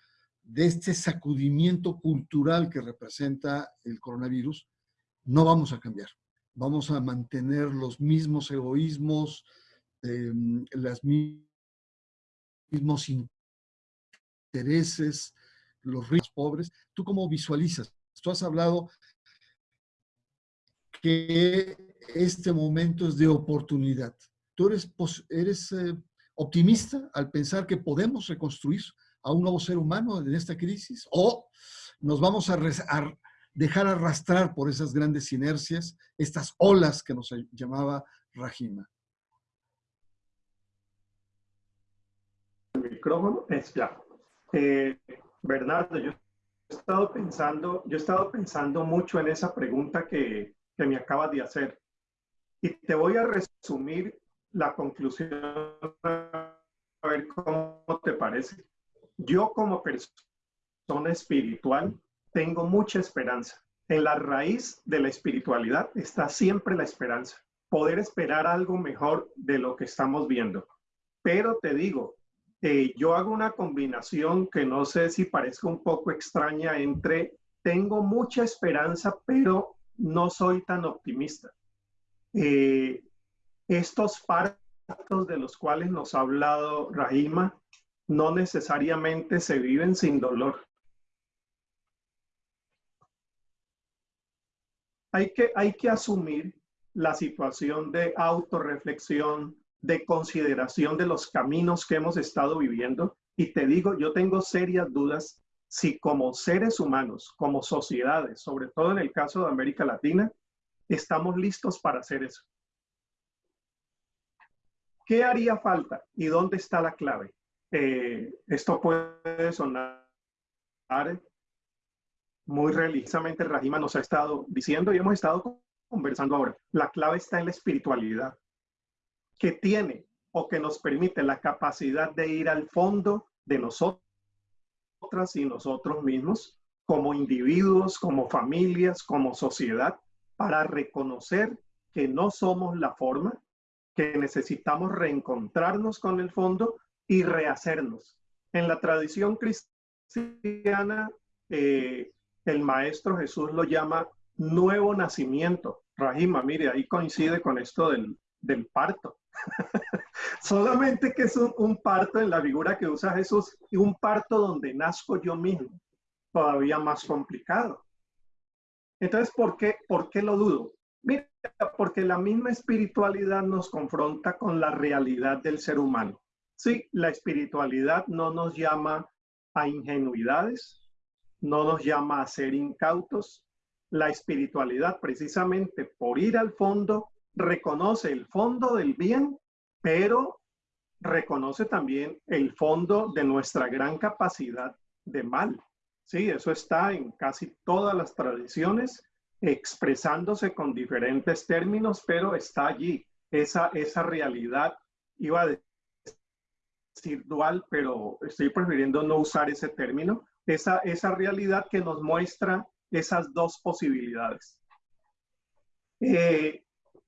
de este sacudimiento cultural que representa el coronavirus, no vamos a cambiar vamos a mantener los mismos egoísmos, eh, los mismos intereses, los ricos, pobres. ¿Tú cómo visualizas? Tú has hablado que este momento es de oportunidad. ¿Tú eres, eh, optimista al pensar que podemos reconstruir a un nuevo ser humano en esta crisis? ¿O nos vamos a dejar arrastrar por esas grandes inercias, estas olas que nos llamaba Rajima. Es ya. Eh, Bernardo, yo he estado pensando, yo he estado pensando mucho en esa pregunta que, que me acabas de hacer. Y te voy a resumir la conclusión a ver cómo te parece. Yo como persona espiritual tengo mucha esperanza. En la raíz de la espiritualidad está siempre la esperanza, poder esperar algo mejor de lo que estamos viendo. Pero te digo, eh, yo hago una combinación que no sé si parezca un poco extraña entre tengo mucha esperanza, pero no soy tan optimista. Eh, estos partos de los cuales nos ha hablado Rahima no necesariamente se viven sin dolor. hay que, hay que asumir la situación de autorreflexión, de consideración de los caminos que hemos estado viviendo. Y te digo, yo tengo serias dudas si como seres humanos, como sociedades, sobre todo en el caso de América Latina, estamos listos para hacer eso. ¿Qué haría falta y dónde está la clave? Eh, esto puede sonar muy religiosamente Rajima nos ha estado diciendo y hemos estado conversando ahora. La clave está en la espiritualidad, que tiene o que nos permite la capacidad de ir al fondo de nosotras y nosotros mismos, como individuos, como familias, como sociedad, para reconocer que no somos la forma, que necesitamos reencontrarnos con el fondo y rehacernos. En la tradición cristiana, eh, el Maestro Jesús lo llama nuevo nacimiento. Rajima, mire, ahí coincide con esto del, parto. Solamente que es un, parto en la figura que usa Jesús y un parto donde nazco yo mismo, todavía más complicado. Entonces, ¿por qué, ¿por qué lo dudo? Mira, porque la misma espiritualidad nos confronta con la realidad del ser humano. Sí, la espiritualidad no nos llama a ingenuidades, no nos llama a ser incautos. La espiritualidad, precisamente por ir al fondo, reconoce el fondo del bien, pero reconoce también el fondo de nuestra gran capacidad de mal. Sí, eso está en casi todas las tradiciones, expresándose con diferentes términos, pero está allí esa, esa realidad. Iba a decir dual, pero estoy prefiriendo no usar ese término, esa, esa realidad que nos muestra esas dos posibilidades. Eh,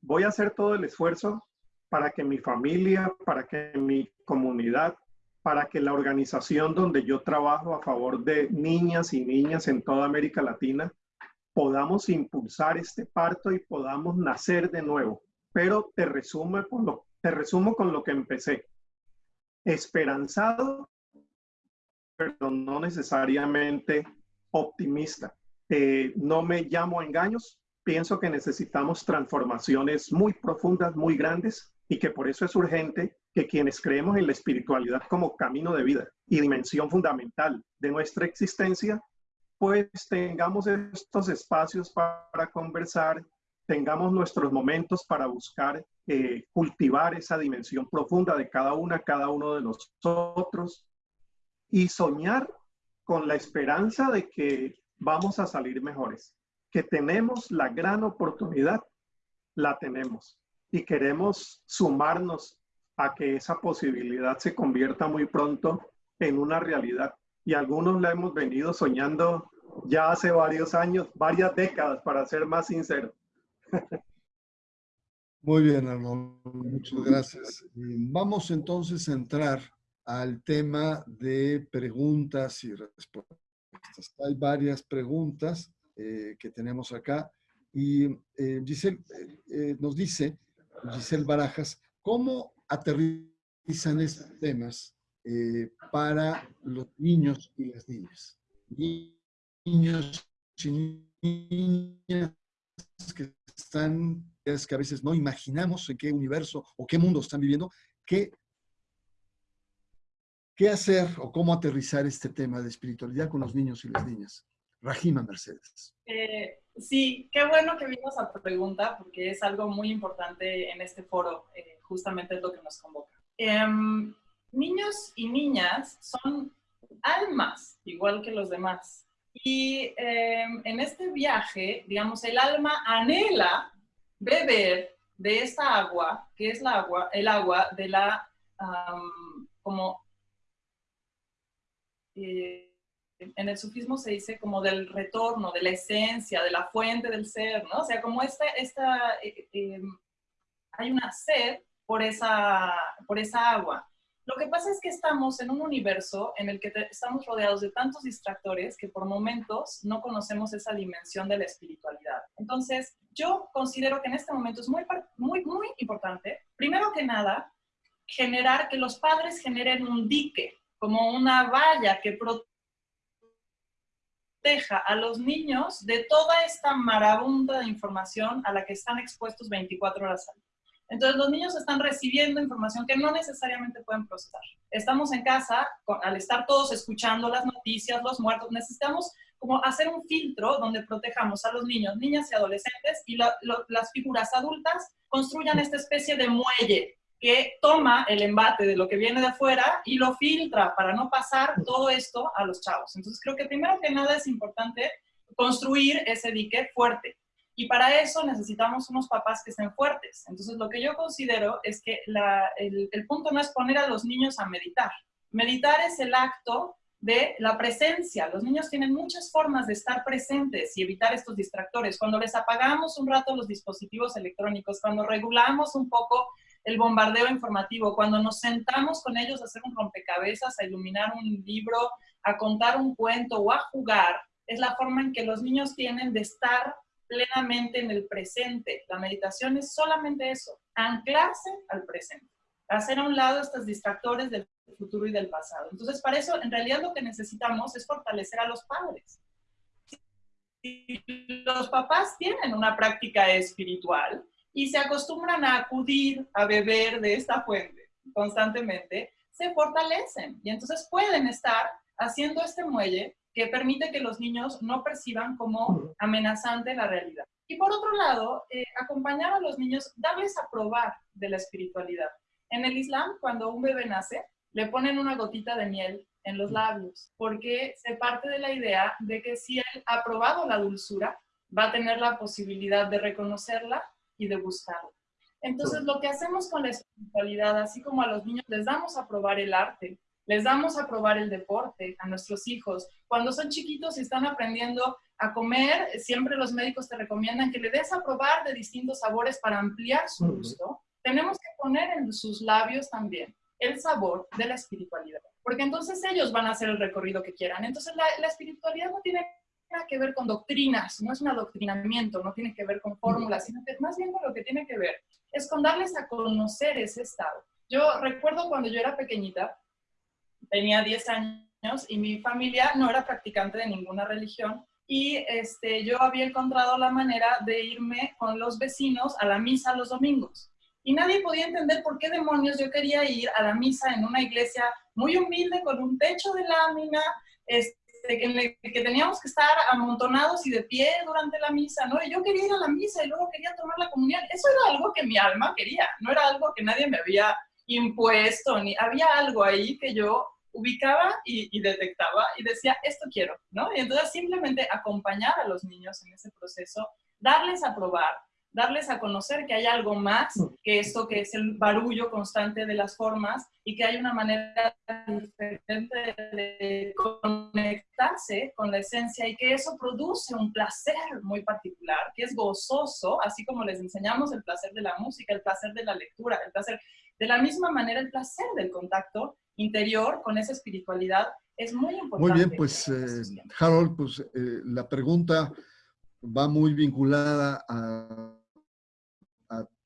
voy a hacer todo el esfuerzo para que mi familia, para que mi comunidad, para que la organización donde yo trabajo a favor de niñas y niñas en toda América Latina, podamos impulsar este parto y podamos nacer de nuevo. Pero te resumo con lo, que empecé. Esperanzado pero no necesariamente optimista. Eh, no me llamo engaños, pienso que necesitamos transformaciones muy profundas, muy grandes, y que por eso es urgente que quienes creemos en la espiritualidad como camino de vida y dimensión fundamental de nuestra existencia, pues tengamos estos espacios para conversar, tengamos nuestros momentos para buscar eh, cultivar esa dimensión profunda de cada una, cada uno de nosotros, y soñar con la esperanza de que vamos a salir mejores, que tenemos la gran oportunidad, la tenemos y queremos sumarnos a que esa posibilidad se convierta muy pronto en una realidad. Y algunos la hemos venido soñando ya hace varios años, varias décadas, para ser más sincero. Muy bien, Arnold. Muchas gracias. Vamos entonces a entrar al tema de preguntas y respuestas. Hay varias preguntas eh, que tenemos acá. Y eh, Giselle eh, nos dice, Giselle Barajas, ¿cómo aterrizan estos temas para los niños y las niñas? Niños y niñas que están, es que a veces no imaginamos en qué universo o qué mundo están viviendo, ¿qué ¿Qué hacer o cómo aterrizar este tema de espiritualidad con los niños y las niñas? Rajima Mercedes. Eh, sí, qué bueno que vimos a tu pregunta porque es algo muy importante en este foro, eh, justamente es lo que nos convoca. Em, niños y niñas son almas, igual que los demás. Y em, en este viaje, digamos, el alma anhela beber de esta agua, que es la agua, el agua de la, como eh, en el sufismo se dice como del retorno, de la esencia, de la fuente del ser, ¿no? O sea, como esta, esta eh, eh, hay una sed por esa, por esa agua. Lo que pasa es que estamos en un universo en el que estamos rodeados de tantos distractores que por momentos no conocemos esa dimensión de la espiritualidad. Entonces, yo considero que en este momento es muy, muy, muy importante, primero que nada, generar que los padres generen un dique como una valla que proteja a los niños de toda esta marabunda de información a la que están expuestos 24 horas al día. Entonces los niños están recibiendo información que no necesariamente pueden procesar. Estamos en casa, al estar todos escuchando las noticias, los muertos, necesitamos como hacer un filtro donde protejamos a los niños, niñas y adolescentes y las figuras adultas construyan esta especie de muelle que toma el embate de lo que viene de afuera y lo filtra para no pasar todo esto a los chavos. Entonces creo que primero que nada es importante construir ese dique fuerte. Y para eso necesitamos unos papás que estén fuertes. Entonces lo que yo considero es que el, el punto no es poner a los niños a meditar. Meditar es el acto de la presencia. Los niños tienen muchas formas de estar presentes y evitar estos distractores. Cuando les apagamos un rato los dispositivos electrónicos, cuando regulamos un poco el bombardeo informativo, cuando nos sentamos con ellos a hacer un rompecabezas, a iluminar un libro, a contar un cuento o a jugar, es la forma en que los niños tienen de estar plenamente en el presente. La meditación es solamente eso, anclarse al presente, hacer a un lado estos distractores del futuro y del pasado. Entonces, para eso, en realidad lo que necesitamos es fortalecer a los padres. Si los papás tienen una práctica espiritual, y se acostumbran a acudir a beber de esta fuente constantemente, se fortalecen y entonces pueden estar haciendo este muelle que permite que los niños no perciban como amenazante la realidad. Y por otro lado, eh, acompañar a los niños, darles a probar de la espiritualidad. En el Islam, cuando un bebé nace, le ponen una gotita de miel en los labios, porque se parte de la idea de que si él ha probado la dulzura, va a tener la posibilidad de reconocerla y de buscarlo. Entonces, lo que hacemos con la espiritualidad, así como a los niños les damos a probar el arte, les damos a probar el deporte a nuestros hijos. Cuando son chiquitos y están aprendiendo a comer, siempre los médicos te recomiendan que le des a probar de distintos sabores para ampliar su gusto. Tenemos que poner en sus labios también el sabor de la espiritualidad, porque entonces ellos van a hacer el recorrido que quieran. Entonces la, la espiritualidad no tiene que ver con doctrinas, no es un adoctrinamiento, no tiene que ver con fórmulas, sino que más bien con lo que tiene que ver es con darles a conocer ese estado. Yo recuerdo cuando yo era pequeñita, tenía 10 años y mi familia no era practicante de ninguna religión y este, yo había encontrado la manera de irme con los vecinos a la misa los domingos. Y nadie podía entender por qué demonios yo quería ir a la misa en una iglesia muy humilde, con un techo de lámina, este, que, teníamos que estar amontonados y de pie durante la misa, ¿no? Y yo quería ir a la misa y luego quería tomar la comunión. Eso era algo que mi alma quería, no era algo que nadie me había impuesto, ni había algo ahí que yo ubicaba y, detectaba y decía, esto quiero, ¿no? Y entonces simplemente acompañar a los niños en ese proceso, darles a probar, darles a conocer que hay algo más que esto que es el barullo constante de las formas y que hay una manera diferente de conectarse con la esencia y que eso produce un placer muy particular, que es gozoso, así como les enseñamos el placer de la música, el placer de la lectura, el placer, de la misma manera el placer del contacto interior con esa espiritualidad es muy importante. Muy bien, pues eh, Harold, pues eh, la pregunta va muy vinculada a a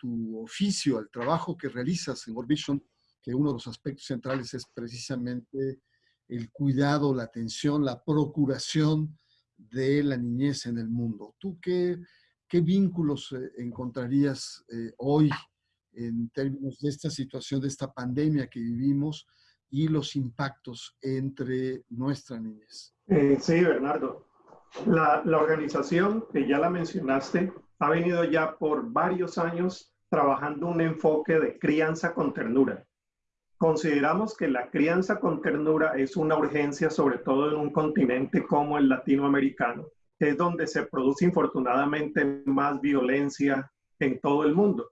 tu oficio, al trabajo que realizas en World Vision, que uno de los aspectos centrales es precisamente el cuidado, la atención, la procuración de la niñez en el mundo. ¿Tú qué, qué vínculos eh, encontrarías eh, hoy en términos de esta situación, de esta pandemia que vivimos y los impactos entre nuestra niñez? Eh, sí, Bernardo. La, la organización, que ya la mencionaste, ha venido ya por varios años trabajando un enfoque de crianza con ternura. Consideramos que la crianza con ternura es una urgencia, sobre todo en un continente como el latinoamericano, es donde se produce infortunadamente más violencia en todo el mundo.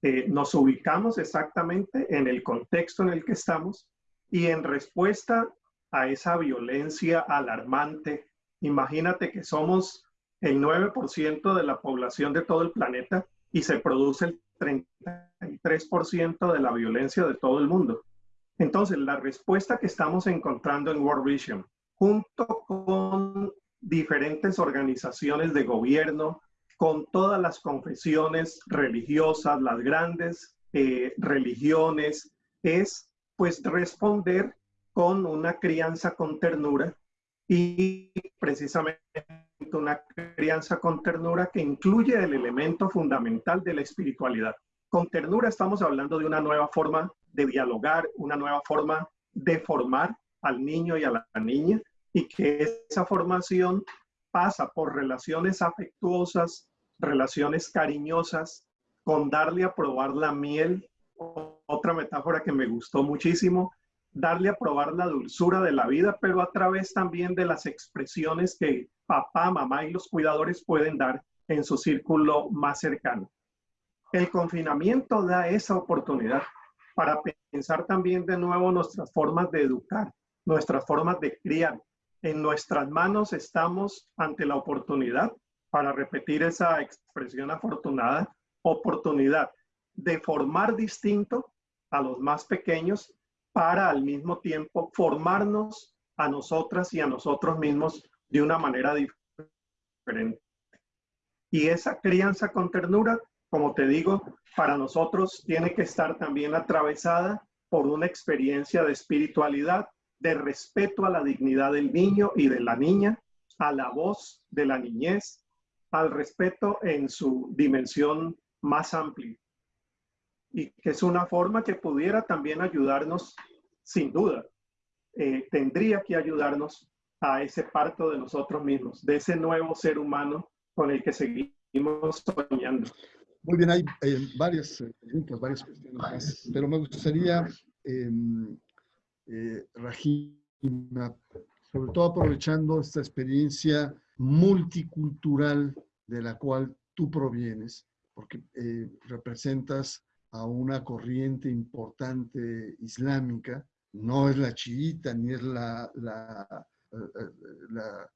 Eh, nos ubicamos exactamente en el contexto en el que estamos y en respuesta a esa violencia alarmante, imagínate que somos el 9% de la población de todo el planeta y se produce el 33% de la violencia de todo el mundo. Entonces, la respuesta que estamos encontrando en World Vision, junto con diferentes organizaciones de gobierno, con todas las confesiones religiosas, las grandes eh, religiones, es pues responder con una crianza con ternura y precisamente una crianza con ternura que incluye el elemento fundamental de la espiritualidad. Con ternura estamos hablando de una nueva forma de dialogar, una nueva forma de formar al niño y a la niña y que esa formación pasa por relaciones afectuosas, relaciones cariñosas, con darle a probar la miel, otra metáfora que me gustó muchísimo, darle a probar la dulzura de la vida, pero a través también de las expresiones que papá, mamá y los cuidadores pueden dar en su círculo más cercano. El confinamiento da esa oportunidad para pensar también de nuevo nuestras formas de educar, nuestras formas de criar. En nuestras manos estamos ante la oportunidad, para repetir esa expresión afortunada, oportunidad de formar distinto a los más pequeños para al mismo tiempo formarnos a nosotras y a nosotros mismos de una manera diferente. Y esa crianza con ternura, como te digo, para nosotros tiene que estar también atravesada por una experiencia de espiritualidad, de respeto a la dignidad del niño y de la niña, a la voz de la niñez, al respeto en su dimensión más amplia y que es una forma que pudiera también ayudarnos, sin duda, eh, tendría que ayudarnos a ese parto de nosotros mismos, de ese nuevo ser humano con el que seguimos soñando. Muy bien, hay eh, varias eh, preguntas, varias cuestiones pero me gustaría, em, eh, Rajima, sobre todo aprovechando esta experiencia multicultural de la cual tú provienes, porque representas a una corriente importante islámica, no es la chiita ni es la, la, eh, la,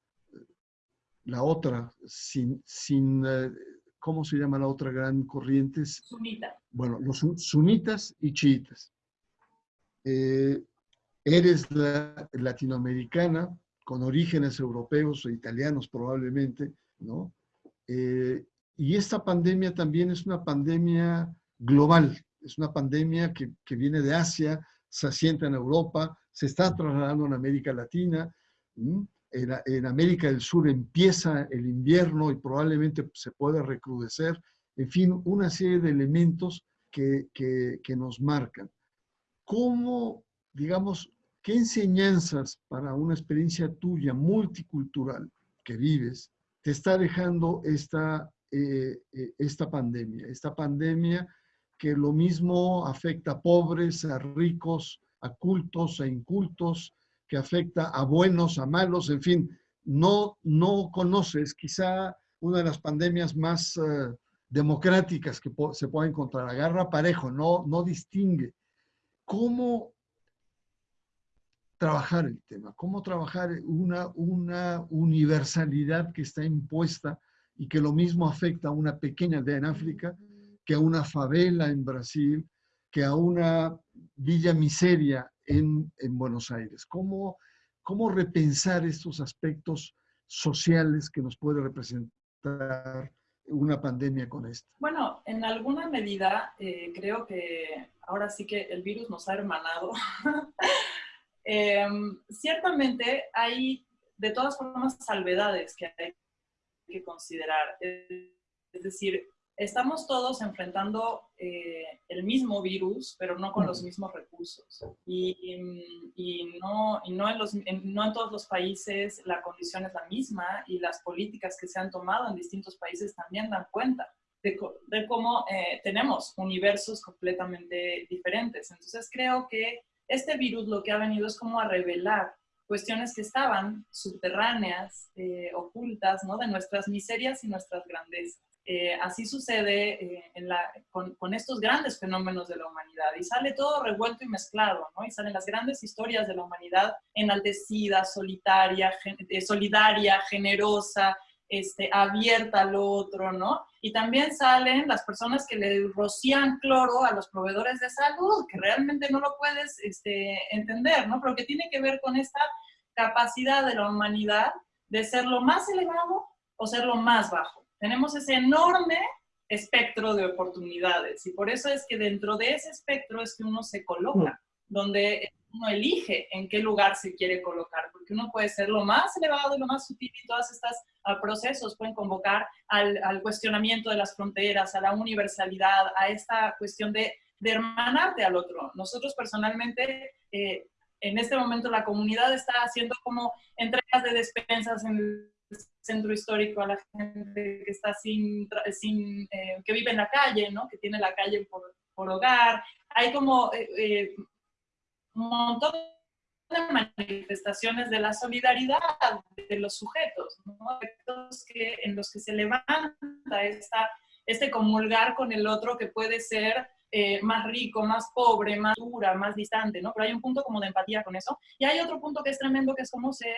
la otra, sin, sin, eh, ¿cómo se llama la otra gran corriente? Sunita. Bueno, los sunitas y chiitas. Eh, eres la latinoamericana, con orígenes europeos o italianos probablemente, ¿no? y esta pandemia también es una pandemia global. Es una pandemia que, que, viene de Asia, se asienta en Europa, se está trasladando en América Latina. En, en, América del Sur empieza el invierno y probablemente se pueda recrudecer. En fin, una serie de elementos que, que, que nos marcan. ¿Cómo, digamos, qué enseñanzas para una experiencia tuya multicultural que vives te está dejando esta, eh, eh, esta pandemia? Esta pandemia que lo mismo afecta a pobres, a ricos, a cultos, a incultos, que afecta a buenos, a malos, en fin, no, no conoces quizá una de las pandemias más eh, democráticas que se puede encontrar, agarra parejo, no, no distingue. ¿Cómo trabajar el tema? ¿Cómo trabajar una, una universalidad que está impuesta y que lo mismo afecta a una pequeña aldea en África que a una favela en Brasil, que a una villa miseria en, en Buenos Aires? ¿Cómo, ¿Cómo repensar estos aspectos sociales que nos puede representar una pandemia con esta? Bueno, en alguna medida eh, creo que ahora sí que el virus nos ha hermanado. Em, ciertamente hay de todas formas salvedades que hay que considerar. Es decir, estamos todos enfrentando eh, el mismo virus, pero no con los mismos recursos. Y, no, no, en los, no, en todos los países la condición es la misma y las políticas que se han tomado en distintos países también dan cuenta de, cómo eh, tenemos universos completamente diferentes. Entonces creo que este virus lo que ha venido es como a revelar cuestiones que estaban subterráneas, eh, ocultas, ¿no? de nuestras miserias y nuestras grandezas. Eh, así sucede eh, con, estos grandes fenómenos de la humanidad y sale todo revuelto y mezclado, ¿no? Y salen las grandes historias de la humanidad enaltecida, solitaria, eh, solidaria, generosa, este, abierta al otro, ¿no? Y también salen las personas que le rocían cloro a los proveedores de salud, que realmente no lo puedes este, entender, ¿no? Pero que tiene que ver con esta capacidad de la humanidad de ser lo más elevado o ser lo más bajo tenemos ese enorme espectro de oportunidades y por eso es que dentro de ese espectro es que uno se coloca, donde uno elige en qué lugar se quiere colocar, porque uno puede ser lo más elevado y lo más sutil y todos estos ah, procesos pueden convocar al, cuestionamiento de las fronteras, a la universalidad, a esta cuestión de, de hermanarte al otro. Nosotros personalmente, eh, en este momento la comunidad está haciendo como entregas de despensas en centro histórico a la gente que está sin, sin eh, que vive en la calle, ¿no? Que tiene la calle por, por hogar. Hay como eh, eh, un montón de manifestaciones de la solidaridad de los sujetos, ¿no? Que, en los que se levanta esta, este comulgar con el otro que puede ser más rico, más pobre, más dura, más distante, ¿no? Pero hay un punto como de empatía con eso. Y hay otro punto que es tremendo, que es cómo se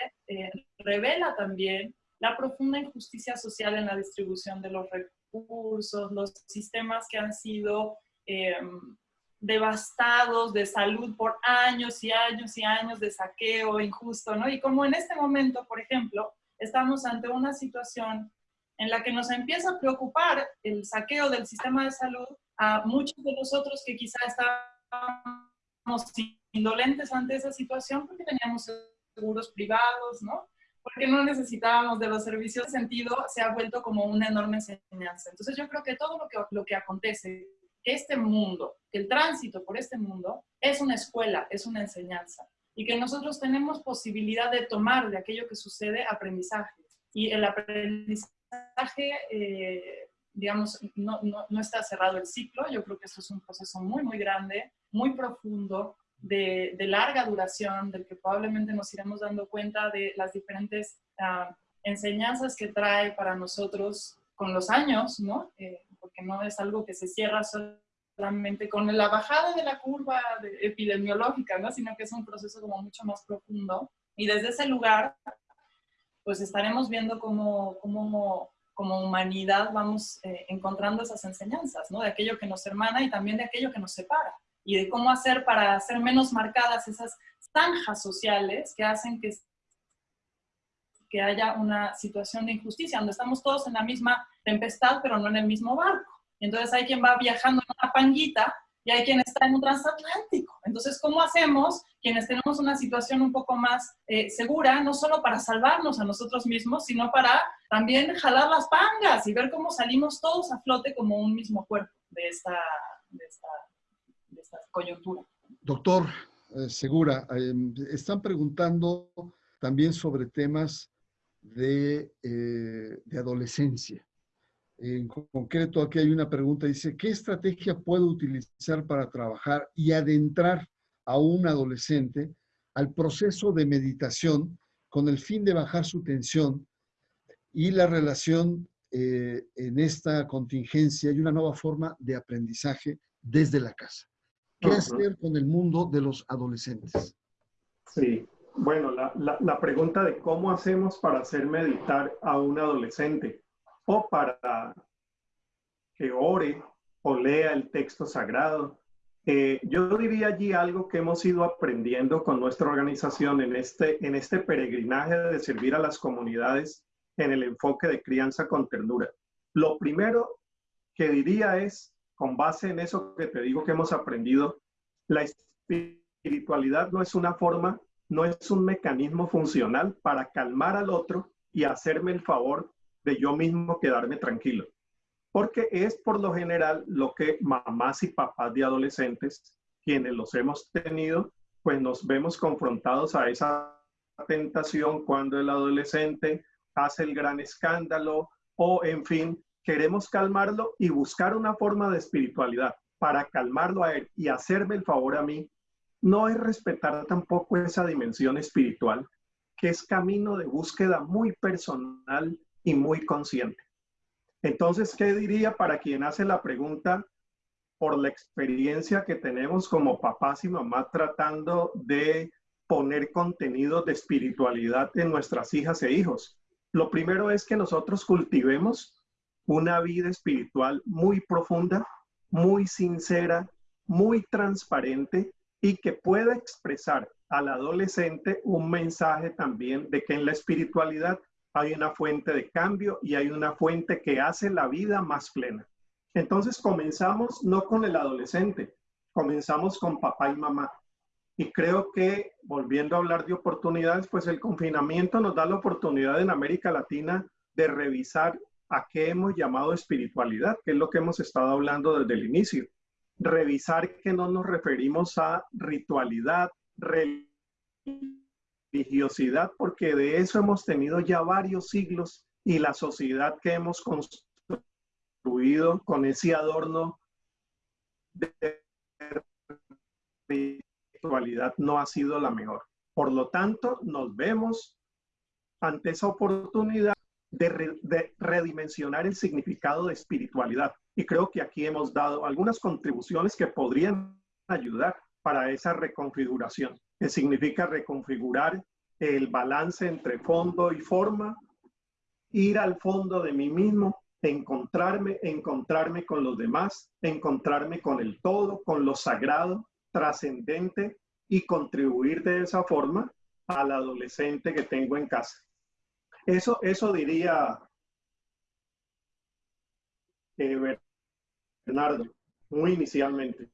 revela también la profunda injusticia social en la distribución de los recursos, los sistemas que han sido em, devastados de salud por años y años y años de saqueo injusto, ¿no? Y como en este momento, por ejemplo, estamos ante una situación en la que nos empieza a preocupar el saqueo del sistema de salud a muchos de nosotros que quizá estábamos indolentes ante esa situación porque teníamos seguros privados, ¿no? Porque no necesitábamos de los servicios, sentido se ha vuelto como una enorme enseñanza. Entonces yo creo que todo lo que, lo que acontece, que este mundo, que el tránsito por este mundo, es una escuela, es una enseñanza. Y que nosotros tenemos posibilidad de tomar de aquello que sucede aprendizaje. Y el aprendizaje, eh, digamos, no, no, no está cerrado el ciclo. Yo creo que esto es un proceso muy, muy grande, muy profundo, de, larga duración, del que probablemente nos iremos dando cuenta de las diferentes ah, enseñanzas que trae para nosotros con los años, ¿no? Eh, porque no es algo que se cierra solamente con la bajada de la curva epidemiológica, ¿no? Sino que es un proceso como mucho más profundo. Y desde ese lugar, pues estaremos viendo cómo, cómo como humanidad vamos eh, encontrando esas enseñanzas, ¿no? De aquello que nos hermana y también de aquello que nos separa y de cómo hacer para hacer menos marcadas esas zanjas sociales que hacen que, que haya una situación de injusticia, donde estamos todos en la misma tempestad, pero no en el mismo barco. entonces hay quien va viajando en una panguita y hay quien está en un transatlántico. Entonces, ¿cómo hacemos quienes tenemos una situación un poco más eh, segura, no solo para salvarnos a nosotros mismos, sino para también jalar las pangas y ver cómo salimos todos a flote como un mismo cuerpo de esta, de esta Doctor eh, Segura, em, están preguntando también sobre temas de, eh, de, adolescencia. En concreto, aquí hay una pregunta, dice, ¿qué estrategia puedo utilizar para trabajar y adentrar a un adolescente al proceso de meditación con el fin de bajar su tensión y la relación eh, en esta contingencia y una nueva forma de aprendizaje desde la casa. ¿Qué hacer con el mundo de los adolescentes? Sí, bueno, la, la, pregunta de cómo hacemos para hacer meditar a un adolescente o para que ore o lea el texto sagrado. Eh, yo diría allí algo que hemos ido aprendiendo con nuestra organización en este, en este peregrinaje de servir a las comunidades en el enfoque de crianza con ternura. Lo primero que diría es, con base en eso que te digo que hemos aprendido, la espiritualidad no es una forma no es un mecanismo funcional para calmar al otro y hacerme el favor de yo mismo quedarme tranquilo. Porque es por lo general lo que mamás y papás de adolescentes, quienes los hemos tenido, pues nos vemos confrontados a esa tentación cuando el adolescente hace el gran escándalo o, en fin, queremos calmarlo y buscar una forma de espiritualidad para calmarlo a él y hacerme el favor a mí no es respetar tampoco esa dimensión espiritual, que es camino de búsqueda muy personal y muy consciente. Entonces, ¿qué diría para quien hace la pregunta por la experiencia que tenemos como papás y mamás tratando de poner contenido de espiritualidad en nuestras hijas e hijos? Lo primero es que nosotros cultivemos una vida espiritual muy profunda, muy sincera, muy transparente, y que pueda expresar al adolescente un mensaje también de que en la espiritualidad hay una fuente de cambio y hay una fuente que hace la vida más plena. Entonces comenzamos no con el adolescente, comenzamos con papá y mamá. Y creo que, volviendo a hablar de oportunidades, pues el confinamiento nos da la oportunidad en América Latina de revisar a qué hemos llamado espiritualidad, que es lo que hemos estado hablando desde el inicio revisar que no nos referimos a ritualidad, religiosidad, porque de eso hemos tenido ya varios siglos y la sociedad que hemos construido con ese adorno de ritualidad no ha sido la mejor. Por lo tanto, nos vemos ante esa oportunidad de, redimensionar el significado de espiritualidad. Y creo que aquí hemos dado algunas contribuciones que podrían ayudar para esa reconfiguración, que significa reconfigurar el balance entre fondo y forma, ir al fondo de mí mismo, encontrarme, encontrarme con los demás, encontrarme con el todo, con lo sagrado, trascendente y contribuir de esa forma al adolescente que tengo en casa. Eso, eso diría eh, Bernardo, muy inicialmente.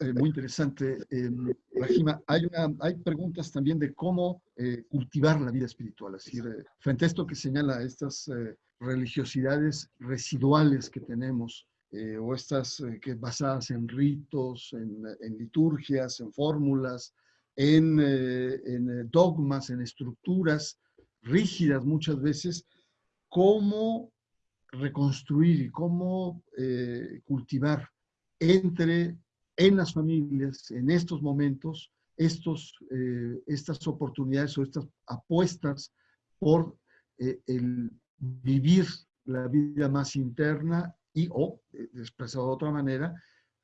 Eh, muy interesante. Eh, Rajima, hay, una, hay preguntas también de cómo eh, cultivar la vida espiritual. Es frente a esto que señala estas religiosidades residuales que tenemos, o estas que basadas en ritos, en, liturgias, en fórmulas, en, dogmas, en estructuras, rígidas muchas veces, cómo reconstruir y cómo eh, cultivar entre, en las familias, en estos momentos, estos, eh, estas oportunidades o estas apuestas por eh, el vivir la vida más interna y, o, expresado de otra manera,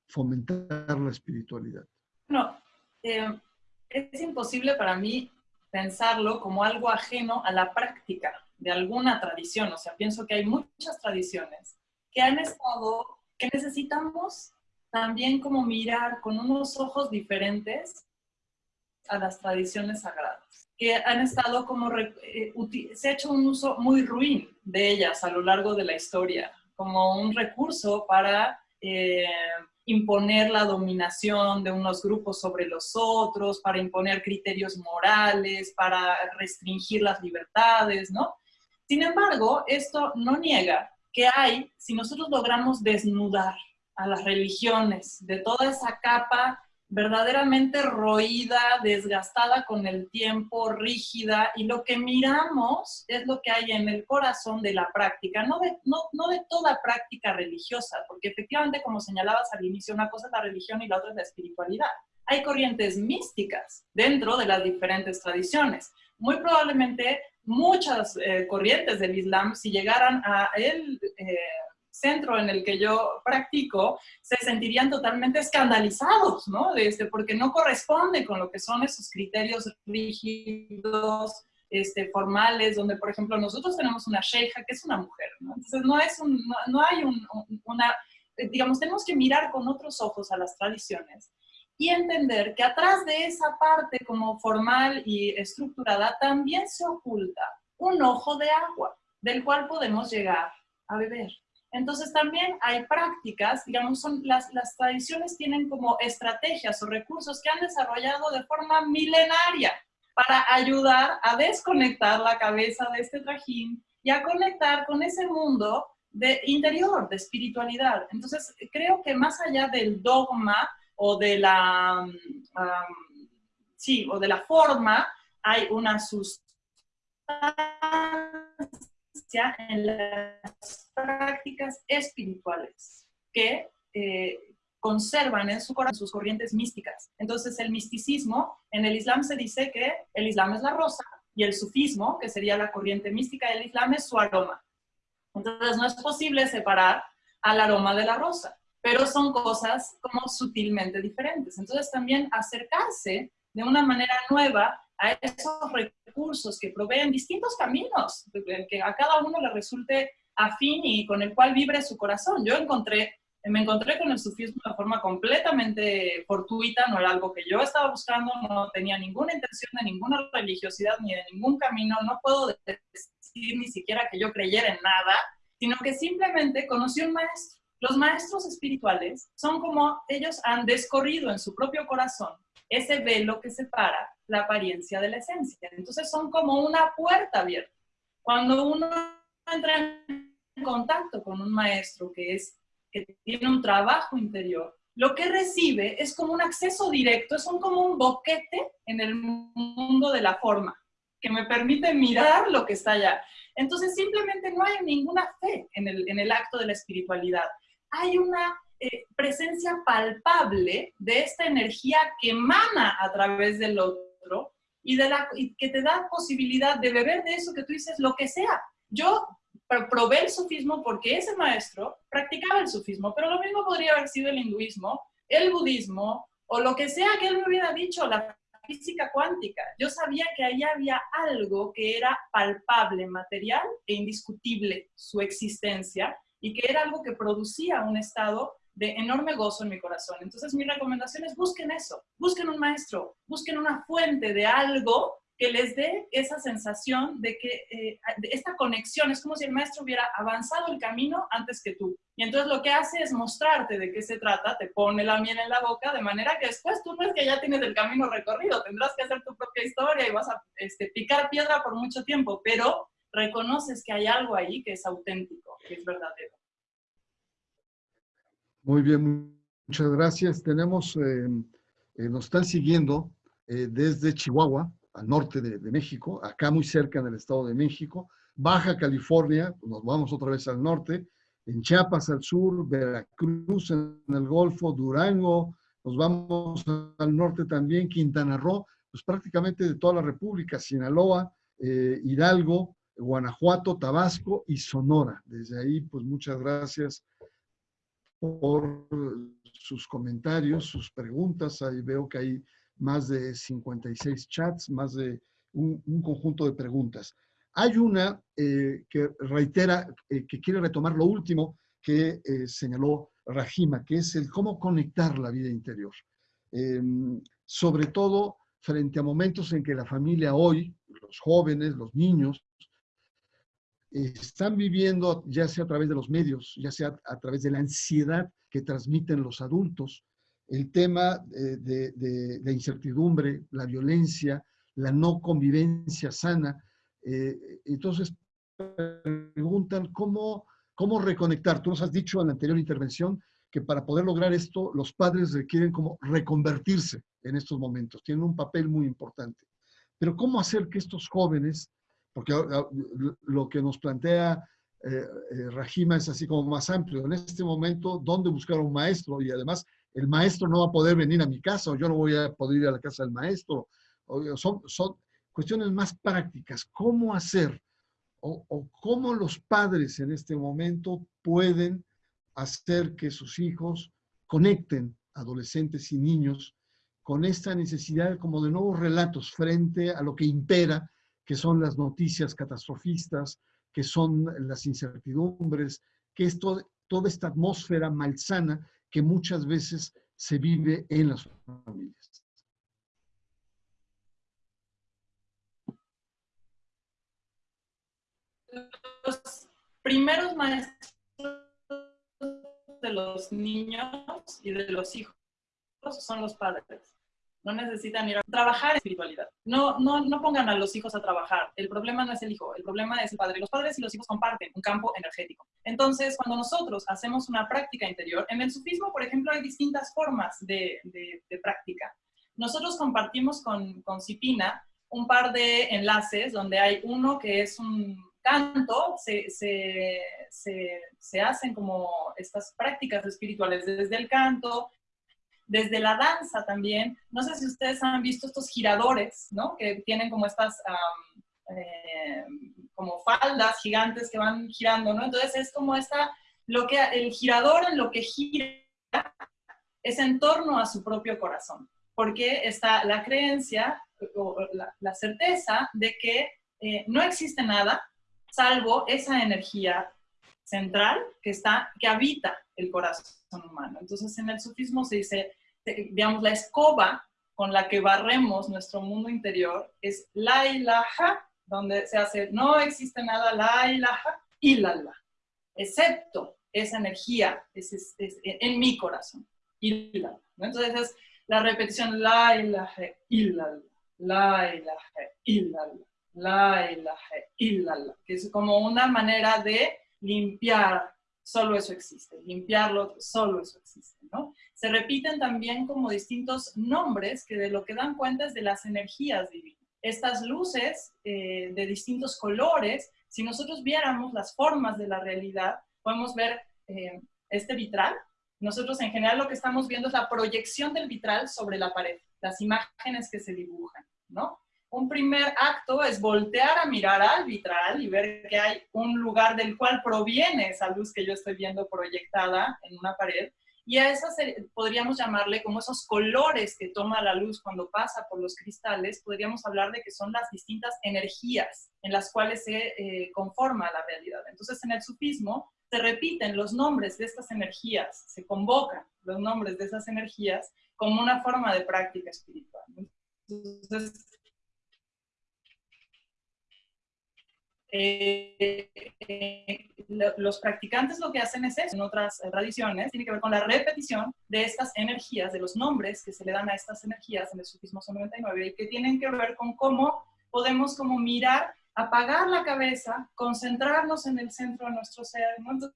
fomentar la espiritualidad. No, es imposible para mí pensarlo como algo ajeno a la práctica de alguna tradición. O sea, pienso que hay muchas tradiciones que han estado, que necesitamos también como mirar con unos ojos diferentes a las tradiciones sagradas, que han estado como, eh, se ha hecho un uso muy ruin de ellas a lo largo de la historia, como un recurso para eh, imponer la dominación de unos grupos sobre los otros, para imponer criterios morales, para restringir las libertades, ¿no? Sin embargo, esto no niega que hay, si nosotros logramos desnudar a las religiones de toda esa capa verdaderamente roída, desgastada con el tiempo, rígida, y lo que miramos es lo que hay en el corazón de la práctica, no de, no, de toda práctica religiosa, porque efectivamente, como señalabas al inicio, una cosa es la religión y la otra es la espiritualidad. hay corrientes místicas dentro de las diferentes tradiciones. Muy probablemente muchas eh, corrientes del Islam, si llegaran a eh, centro en el que yo practico, se sentirían totalmente escandalizados, ¿no? Este, porque no corresponde con lo que son esos criterios rígidos, este, formales, donde, por ejemplo, nosotros tenemos una sheikha que es una mujer, ¿no? Entonces, no, es un, no, hay una, digamos, tenemos que mirar con otros ojos a las tradiciones y entender que atrás de esa parte como formal y estructurada también se oculta un ojo de agua del cual podemos llegar a beber. Entonces también hay prácticas, digamos, son, las, las tradiciones tienen como estrategias o recursos que han desarrollado de forma milenaria para ayudar a desconectar la cabeza de este trajín y a conectar con ese mundo de interior, de espiritualidad. Entonces, creo que más allá del dogma o de la, sí, o de la forma, hay una sustancia en las prácticas espirituales que eh, conservan en su corazón sus corrientes místicas. Entonces el misticismo, en el Islam se dice que el Islam es la rosa y el sufismo, que sería la corriente mística del Islam, es su aroma. Entonces no es posible separar al aroma de la rosa, pero son cosas como sutilmente diferentes. Entonces también acercarse de una manera nueva a esos recursos que proveen distintos caminos, que a cada uno le resulte afín y con el cual vibre su corazón. Yo encontré, me encontré con el sufismo de forma completamente fortuita, no era algo que yo estaba buscando, no tenía ninguna intención de ninguna religiosidad ni de ningún camino, no puedo decir ni siquiera que yo creyera en nada, sino que simplemente conocí un maestro. Los maestros espirituales son como ellos han descorrido en su propio corazón ese velo que separa la apariencia de la esencia. Entonces son como una puerta abierta. Cuando uno entra en contacto con un maestro que, es, que tiene un trabajo interior, lo que recibe es como un acceso directo, es como un boquete en el mundo de la forma, que me permite mirar lo que está allá. Entonces simplemente no hay ninguna fe en el, en el acto de la espiritualidad. Hay una eh, presencia palpable de esta energía que emana a través del otro y, de la, que te da posibilidad de beber de eso que tú dices, lo que sea. Yo probé el sufismo porque ese maestro practicaba el sufismo, pero lo mismo podría haber sido el hinduismo, el budismo o lo que sea que él me hubiera dicho, la física cuántica. Yo sabía que ahí había algo que era palpable, material e indiscutible su existencia y que era algo que producía un estado de enorme gozo en mi corazón. Entonces mi recomendación es busquen eso, busquen un maestro, busquen una fuente de algo que les dé esa sensación de que eh, esta conexión es como si el maestro hubiera avanzado el camino antes que tú. Y entonces lo que hace es mostrarte de qué se trata, te pone la miel en la boca, de manera que después tú no es que ya tienes el camino recorrido, tendrás que hacer tu propia historia y vas a este, picar piedra por mucho tiempo, pero reconoces que hay algo ahí que es auténtico, que es verdadero. Muy bien, muchas gracias. Tenemos, eh, eh, nos están siguiendo desde Chihuahua, al norte de, México, acá muy cerca en el Estado de México, Baja California, nos vamos otra vez al norte, en Chiapas al sur, Veracruz en el Golfo, Durango, nos vamos al norte también, Quintana Roo, pues prácticamente de toda la República, Sinaloa, Hidalgo, Guanajuato, Tabasco y Sonora. Desde ahí, pues muchas gracias por sus comentarios, sus preguntas. Ahí veo que hay más de 56 chats, más de un, conjunto de preguntas. Hay una eh, que reitera, eh, que quiere retomar lo último que eh, señaló Rajima, que es el cómo conectar la vida interior. Em, sobre todo frente a momentos en que la familia hoy, los jóvenes, los niños, están viviendo, ya sea a través de los medios, ya sea a través de la ansiedad que transmiten los adultos, el tema eh, de, la incertidumbre, la violencia, la no convivencia sana. Eh, entonces, preguntan cómo, cómo reconectar. Tú nos has dicho en la anterior intervención que para poder lograr esto, los padres requieren como reconvertirse en estos momentos. Tienen un papel muy importante. Pero ¿cómo hacer que estos jóvenes porque ah, lo que nos plantea eh, eh, Rajima es así como más amplio. En este momento, ¿dónde buscar un maestro? Y además, el maestro no va a poder venir a mi casa o yo no voy a poder ir a la casa del maestro. son, son cuestiones más prácticas. ¿Cómo hacer o, cómo los padres en este momento pueden hacer que sus hijos conecten, adolescentes y niños, con esta necesidad como de nuevos relatos frente a lo que impera, que son las noticias catastrofistas, que son las incertidumbres, que es toda esta atmósfera malsana que muchas veces se vive en las familias. Los primeros maestros de los niños y de los hijos son los padres. No necesitan ir a trabajar espiritualidad. No, no, no pongan a los hijos a trabajar. El problema no es el hijo, el problema es el padre. Los padres y los hijos comparten un campo energético. Entonces, cuando nosotros hacemos una práctica interior, en el sufismo, por ejemplo, hay distintas formas de, práctica. Nosotros compartimos con, con Cipina un par de enlaces donde hay uno que es un canto, se, se, se, hacen como estas prácticas espirituales desde el canto, desde la danza también. No sé si ustedes han visto estos giradores, ¿no? Que tienen como estas eh, como faldas gigantes que van girando, ¿no? Entonces es como esta, lo que, el girador en lo que gira es en torno a su propio corazón, porque está la creencia o la, certeza de que eh, no existe nada salvo esa energía central que está, que habita el corazón humano. Entonces, en el sufismo se dice, digamos, la escoba con la que barremos nuestro mundo interior es la ilaha, donde se hace, no existe nada la ilaha, illallah, excepto esa energía es, en mi corazón, illallah. Entonces es la repetición la ilaha, illallah, la ilaha, illallah, la ilaha, illallah, que es como una manera de limpiar solo eso existe, limpiarlo, solo eso existe, ¿no? Se repiten también como distintos nombres que de lo que dan cuenta es de las energías divinas. Estas luces eh, de distintos colores, si nosotros viéramos las formas de la realidad, podemos ver eh, este vitral. Nosotros en general lo que estamos viendo es la proyección del vitral sobre la pared, las imágenes que se dibujan, ¿no? Un primer acto es voltear a mirar al vitral y ver que hay un lugar del cual proviene esa luz que yo estoy viendo proyectada en una pared. Y a esas podríamos llamarle como esos colores que toma la luz cuando pasa por los cristales, podríamos hablar de que son las distintas energías en las cuales se eh, conforma la realidad. Entonces, en el sufismo se repiten los nombres de estas energías, se convocan los nombres de esas energías como una forma de práctica espiritual. Entonces, Eh, eh, los practicantes lo que hacen es eso, en otras tradiciones, tiene que ver con la repetición de estas energías, de los nombres que se le dan a estas energías en el sufismo 99 y que tienen que ver con cómo podemos como mirar, apagar la cabeza, concentrarnos en el centro de nuestro ser, entonces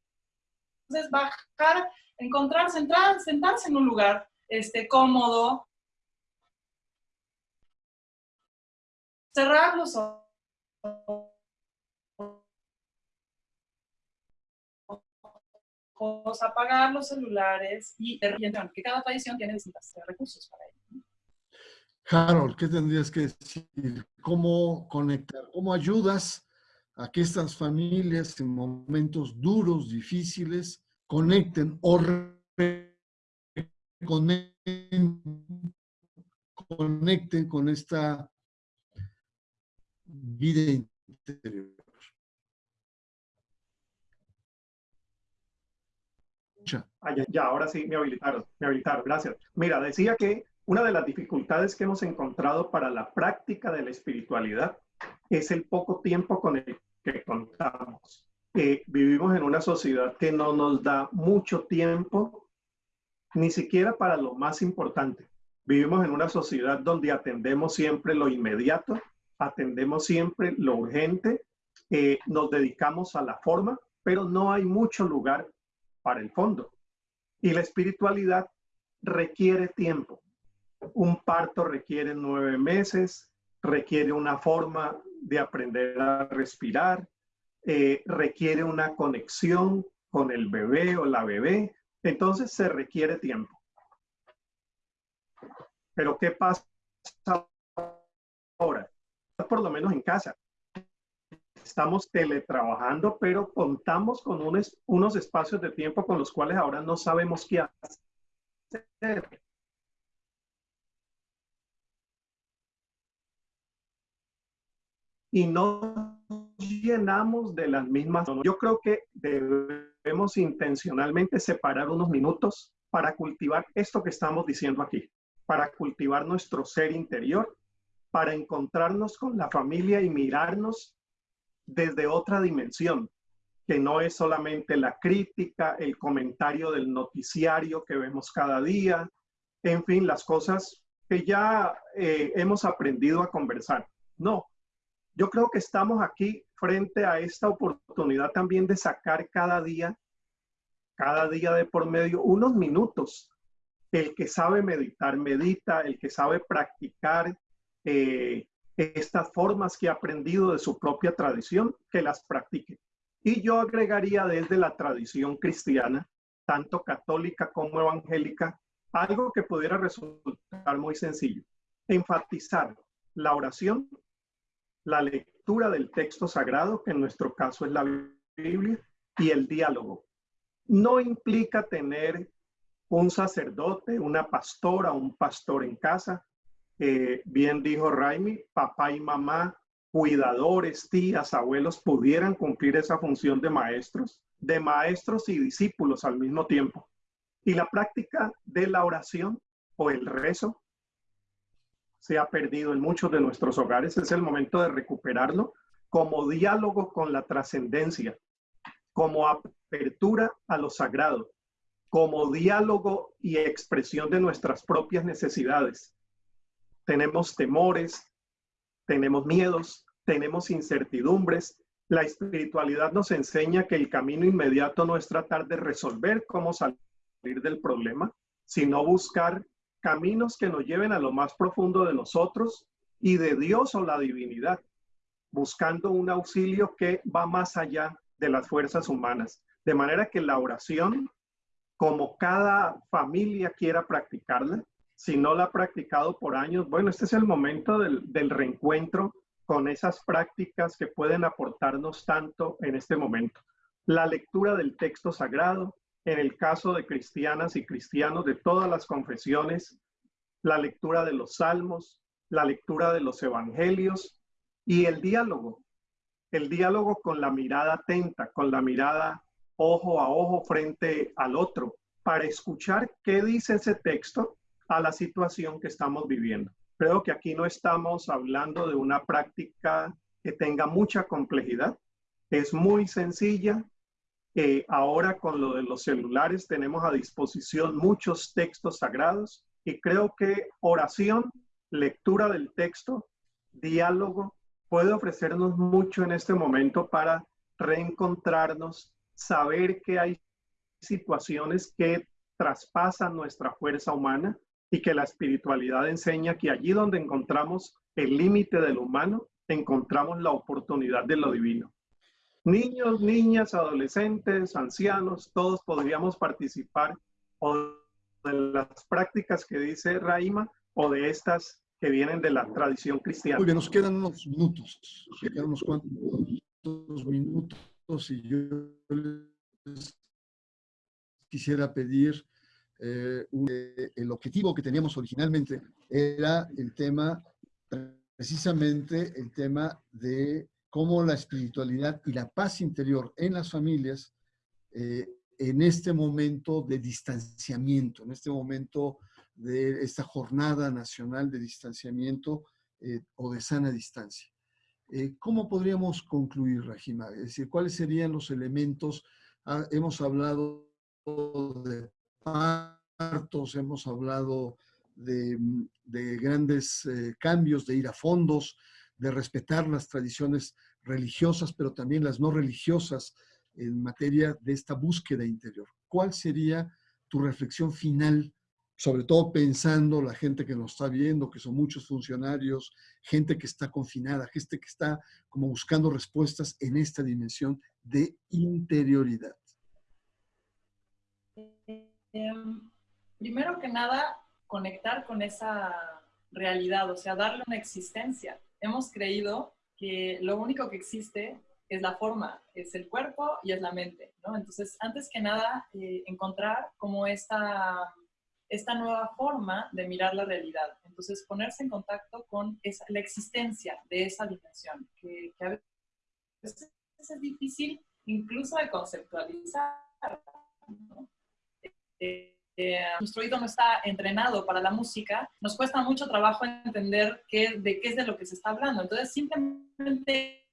bajar, encontrar, centrar, sentarse en un lugar este, cómodo, cerrar los ojos, apagar los celulares y que cada tradición tiene distintos recursos para ello. Harold, ¿qué tendrías que decir? ¿Cómo conectar? ¿Cómo ayudas a que estas familias en momentos duros, difíciles, conecten o conecten con esta vida interior? Ah, ya, ahora sí me habilitaron, me habilitaron, gracias. Mira, decía que una de las dificultades que hemos encontrado para la práctica de la espiritualidad es el poco tiempo con el que contamos. Eh, vivimos en una sociedad que no nos da mucho tiempo, ni siquiera para lo más importante. Vivimos en una sociedad donde atendemos siempre lo inmediato, atendemos siempre lo urgente, eh, nos dedicamos a la forma, pero no hay mucho lugar para el fondo. Y la espiritualidad requiere tiempo. Un parto requiere nueve meses, requiere una forma de aprender a respirar, eh, requiere una conexión con el bebé o la bebé. Entonces se requiere tiempo. Pero ¿qué pasa ahora? Por lo menos en casa. Estamos teletrabajando, pero contamos con unos, unos espacios de tiempo con los cuales ahora no sabemos qué hacer. Y no llenamos de las mismas. Yo creo que debemos intencionalmente separar unos minutos para cultivar esto que estamos diciendo aquí, para cultivar nuestro ser interior, para encontrarnos con la familia y mirarnos desde otra dimensión, que no es solamente la crítica, el comentario del noticiario que vemos cada día, en fin, las cosas que ya eh, hemos aprendido a conversar. No, yo creo que estamos aquí frente a esta oportunidad también de sacar cada día cada día de por medio unos minutos. El que sabe meditar, medita, el que sabe practicar eh, estas formas que ha aprendido de su propia tradición, que las practique. Y yo agregaría desde la tradición cristiana, tanto católica como evangélica, algo que pudiera resultar muy sencillo. Enfatizar la oración, la lectura del texto sagrado, que en nuestro caso es la Biblia, y el diálogo no implica tener un sacerdote, una pastora, un pastor en casa. Eh, bien dijo Raimi, papá y mamá, cuidadores, tías, abuelos, pudieran cumplir esa función de maestros, de maestros y discípulos al mismo tiempo. Y la práctica de la oración o el rezo se ha perdido en muchos de nuestros hogares. Es el momento de recuperarlo como diálogo con la trascendencia, como apertura a lo sagrado, como diálogo y expresión de nuestras propias necesidades. Tenemos temores, tenemos miedos, tenemos incertidumbres. La espiritualidad nos enseña que el camino inmediato no es tratar de resolver cómo salir del problema, sino buscar caminos que nos lleven a lo más profundo de nosotros y de Dios o la divinidad, buscando un auxilio que va más allá de las fuerzas humanas. De manera que la oración, como cada familia quiera practicarla, si no la ha practicado por años, bueno, este es el momento del, del reencuentro con esas prácticas que pueden aportarnos tanto en este momento. La lectura del texto sagrado, en el caso de cristianas y cristianos de todas las confesiones, la lectura de los salmos, la lectura de los evangelios y el diálogo, el diálogo con la mirada atenta, con la mirada ojo a ojo frente al otro, para escuchar qué dice ese texto a la situación que estamos viviendo. Creo que aquí no estamos hablando de una práctica que tenga mucha complejidad. Es muy sencilla. Eh, ahora con lo de los celulares tenemos a disposición muchos textos sagrados y creo que oración, lectura del texto, diálogo puede ofrecernos mucho en este momento para reencontrarnos, saber que hay situaciones que traspasan nuestra fuerza humana y que la espiritualidad enseña que allí donde encontramos el límite del humano, encontramos la oportunidad de lo divino. Niños, niñas, adolescentes, ancianos, todos podríamos participar o de las prácticas que dice Raima o de estas que vienen de la tradición cristiana. Muy bien, nos quedan unos minutos, nos quedan unos cuantos minutos y yo les quisiera pedir eh, eh, el objetivo que teníamos originalmente era el tema, precisamente el tema de cómo la espiritualidad y la paz interior en las familias eh, en este momento de distanciamiento, en este momento de esta jornada nacional de distanciamiento eh, o de sana distancia. Eh, ¿Cómo podríamos concluir, Rajima? Es decir, ¿cuáles serían los elementos? Ah, hemos hablado de partos, hemos hablado de, grandes eh, cambios, de ir a fondos, de respetar las tradiciones religiosas, pero también las no religiosas en materia de esta búsqueda interior. ¿Cuál sería tu reflexión final sobre todo pensando la gente que nos está viendo, que son muchos funcionarios, gente que está confinada, gente que está como buscando respuestas en esta dimensión de interioridad. Em, primero que nada, conectar con esa realidad, o sea, darle una existencia. Hemos creído que lo único que existe es la forma, es el cuerpo y es la mente, ¿no? Entonces, antes que nada, eh, encontrar como esta, esta nueva forma de mirar la realidad. Entonces, ponerse en contacto con la existencia de esa dimensión, que, que a veces es difícil incluso de conceptualizar. Eh, eh, nuestro oído no está entrenado para la música, nos cuesta mucho trabajo entender qué, de qué es de lo que se está hablando. Entonces, simplemente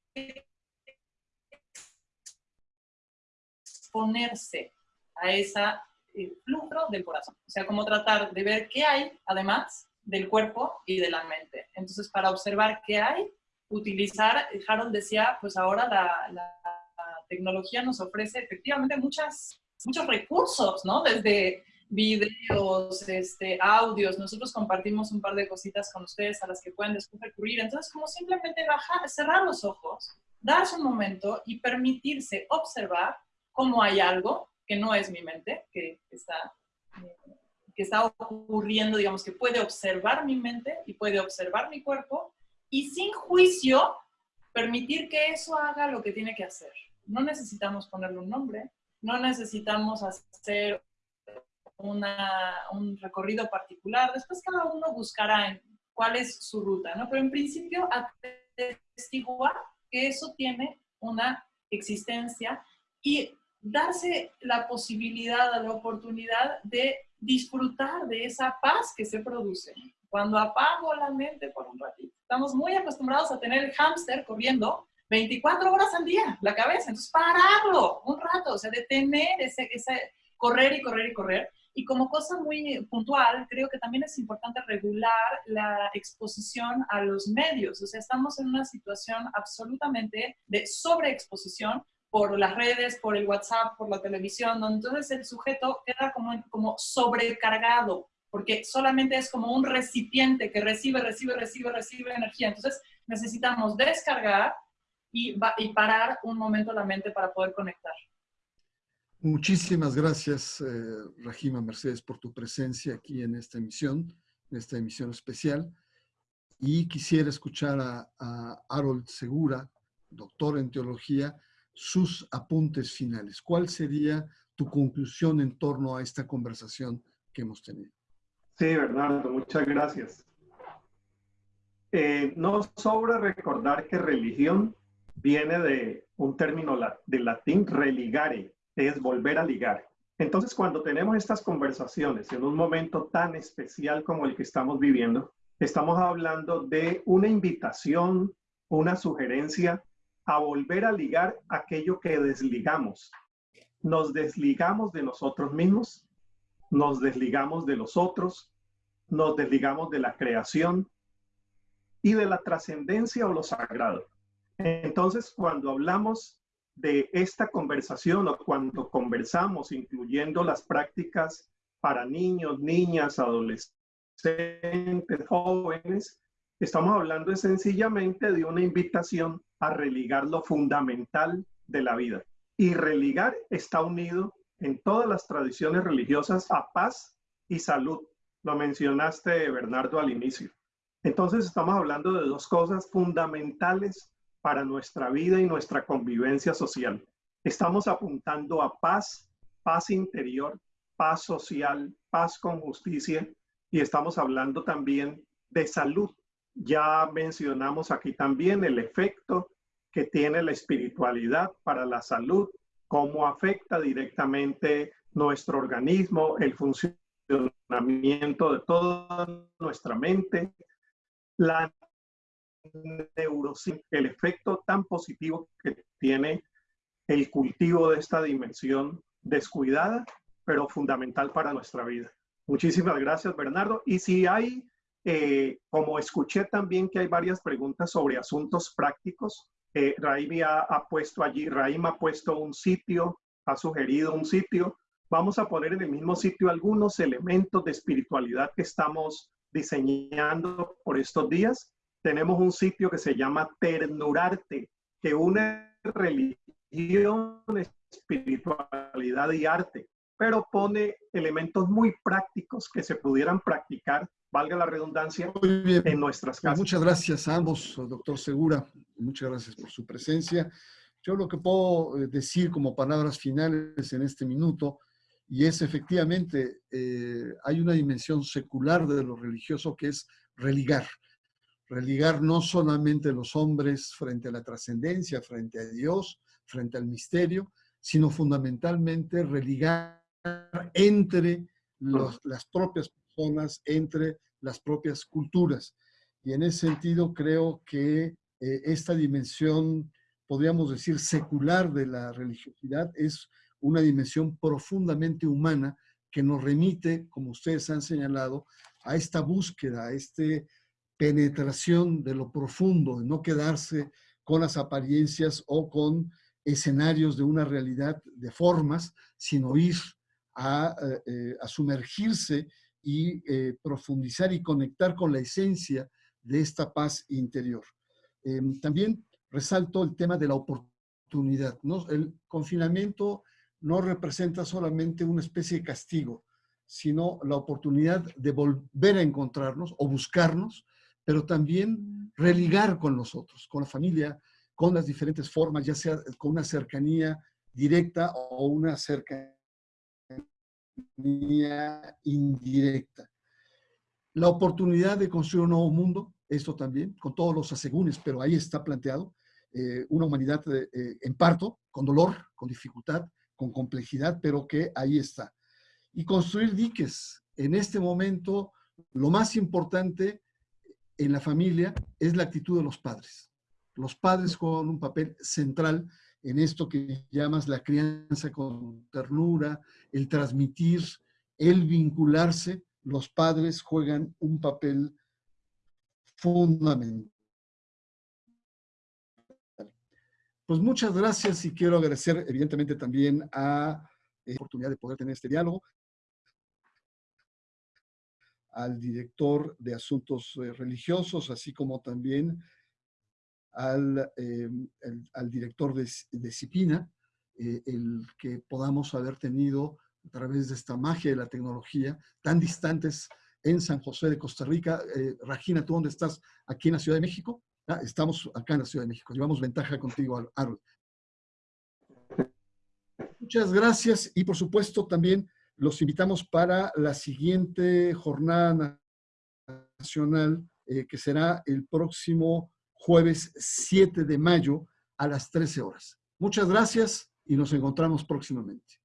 exponerse a esa eh, flujo del corazón. O sea, como tratar de ver qué hay, además, del cuerpo y de la mente. Entonces, para observar qué hay, utilizar, Harold decía, pues ahora la, la tecnología nos ofrece efectivamente muchas, muchos recursos, ¿no? Desde videos, este, audios. Nosotros compartimos un par de cositas con ustedes a las que pueden después recurrir. Entonces, como simplemente bajar, cerrar los ojos, darse un momento y permitirse observar cómo hay algo que no es mi mente, que está, que está ocurriendo, digamos, que puede observar mi mente y puede observar mi cuerpo y sin juicio permitir que eso haga lo que tiene que hacer. No necesitamos ponerle un nombre, no necesitamos hacer un recorrido particular. Después cada uno buscará cuál es su ruta, ¿no? Pero en principio atestiguar que eso tiene una existencia y darse la posibilidad, la oportunidad de disfrutar de esa paz que se produce. Cuando apago la mente por un ratito. Estamos muy acostumbrados a tener el hámster corriendo 24 horas al día, la cabeza. Entonces, pararlo un rato, o sea, detener ese, ese correr y correr y correr y como cosa muy puntual, creo que también es importante regular la exposición a los medios. O sea, estamos en una situación absolutamente de sobreexposición por las redes, por el WhatsApp, por la televisión, donde entonces el sujeto queda como, como sobrecargado, porque solamente es como un recipiente que recibe, recibe, recibe, recibe energía. Entonces necesitamos descargar y, y parar un momento la mente para poder conectar. Muchísimas gracias, eh, Rajima Mercedes, por tu presencia aquí en esta emisión, en esta emisión especial. Y quisiera escuchar a, a Harold Segura, doctor en teología, sus apuntes finales. ¿Cuál sería tu conclusión en torno a esta conversación que hemos tenido? Sí, Bernardo, muchas gracias. Eh, no sobra recordar que religión viene de un término de latín religare, es volver a ligar. Entonces, cuando tenemos estas conversaciones en un momento tan especial como el que estamos viviendo, estamos hablando de una invitación, una sugerencia a volver a ligar aquello que desligamos. Nos desligamos de nosotros mismos, nos desligamos de los otros, nos desligamos de la creación y de la trascendencia o lo sagrado. Entonces, cuando hablamos de esta conversación o cuando conversamos, incluyendo las prácticas para niños, niñas, adolescentes, jóvenes, estamos hablando sencillamente de una invitación a religar lo fundamental de la vida. Y religar está unido en todas las tradiciones religiosas a paz y salud. Lo mencionaste, Bernardo, al inicio. Entonces estamos hablando de dos cosas fundamentales para nuestra vida y nuestra convivencia social. Estamos apuntando a paz, paz interior, paz social, paz con justicia y estamos hablando también de salud. Ya mencionamos aquí también el efecto que tiene la espiritualidad para la salud, cómo afecta directamente nuestro organismo, el funcionamiento de toda nuestra mente, la el efecto tan positivo que tiene el cultivo de esta dimensión descuidada, pero fundamental para nuestra vida. Muchísimas gracias, Bernardo. Y si hay, eh, como escuché también que hay varias preguntas sobre asuntos prácticos, eh, ha, ha, puesto allí, Raim ha puesto un sitio, ha sugerido un sitio. Vamos a poner en el mismo sitio algunos elementos de espiritualidad que estamos diseñando por estos días tenemos un sitio que se llama Ternurarte, que une religión, espiritualidad y arte. pero pone elementos muy prácticos que se pudieran practicar, valga la redundancia, en nuestras casas. Muchas gracias a ambos, doctor Segura. Muchas gracias por su presencia. Yo lo que puedo eh, decir como palabras finales en este minuto, y es efectivamente, eh, hay una dimensión secular de lo religioso que es religar. Religar no solamente los hombres frente a la trascendencia, frente a Dios, frente al misterio, sino fundamentalmente religar entre las propias personas, entre las propias culturas. Y en ese sentido creo que eh, esta dimensión podríamos decir, secular de la religiosidad, es una dimensión profundamente humana que nos remite, como ustedes han señalado, a esta búsqueda, a esta penetración de lo profundo, de no quedarse con las apariencias o con escenarios de una realidad de formas, sino ir a, eh, sumergirse y eh, profundizar y conectar con la esencia de esta paz interior. Em, también resalto el tema de la oportunidad. El confinamiento no representa solamente una especie de castigo, sino la oportunidad de volver a encontrarnos o buscarnos, pero también religar con nosotros, con la familia, con las diferentes formas, ya sea con una cercanía directa o una cercanía indirecta. La oportunidad de construir un nuevo mundo, esto también, con todos los asegúnes, pero ahí está planteado, eh, una humanidad eh, en parto, con dolor, con dificultad, con complejidad, pero que ahí está. Y construir diques. En este momento, lo más importante en la familia es la actitud de los padres. Los padres juegan un papel central en esto que llamas la crianza con ternura, el transmitir, el vincularse. Los padres juegan un papel fundamental. Pues muchas gracias y quiero agradecer evidentemente también a la oportunidad de poder tener este diálogo, al director de Asuntos eh, Religiosos, así como también al, eh, al director de, de CIPINA, eh, el que podamos haber tenido a través de esta magia de la tecnología, tan distantes en San José de Costa Rica. Regina, ¿tú dónde estás? ¿Aquí en la Ciudad de México? Ah, estamos acá en la Ciudad de México, llevamos ventaja contigo, Harold. Muchas gracias y por supuesto también los invitamos para la siguiente jornada nacional eh, que será el próximo jueves 7 de mayo a las 13 horas. Muchas gracias y nos encontramos próximamente.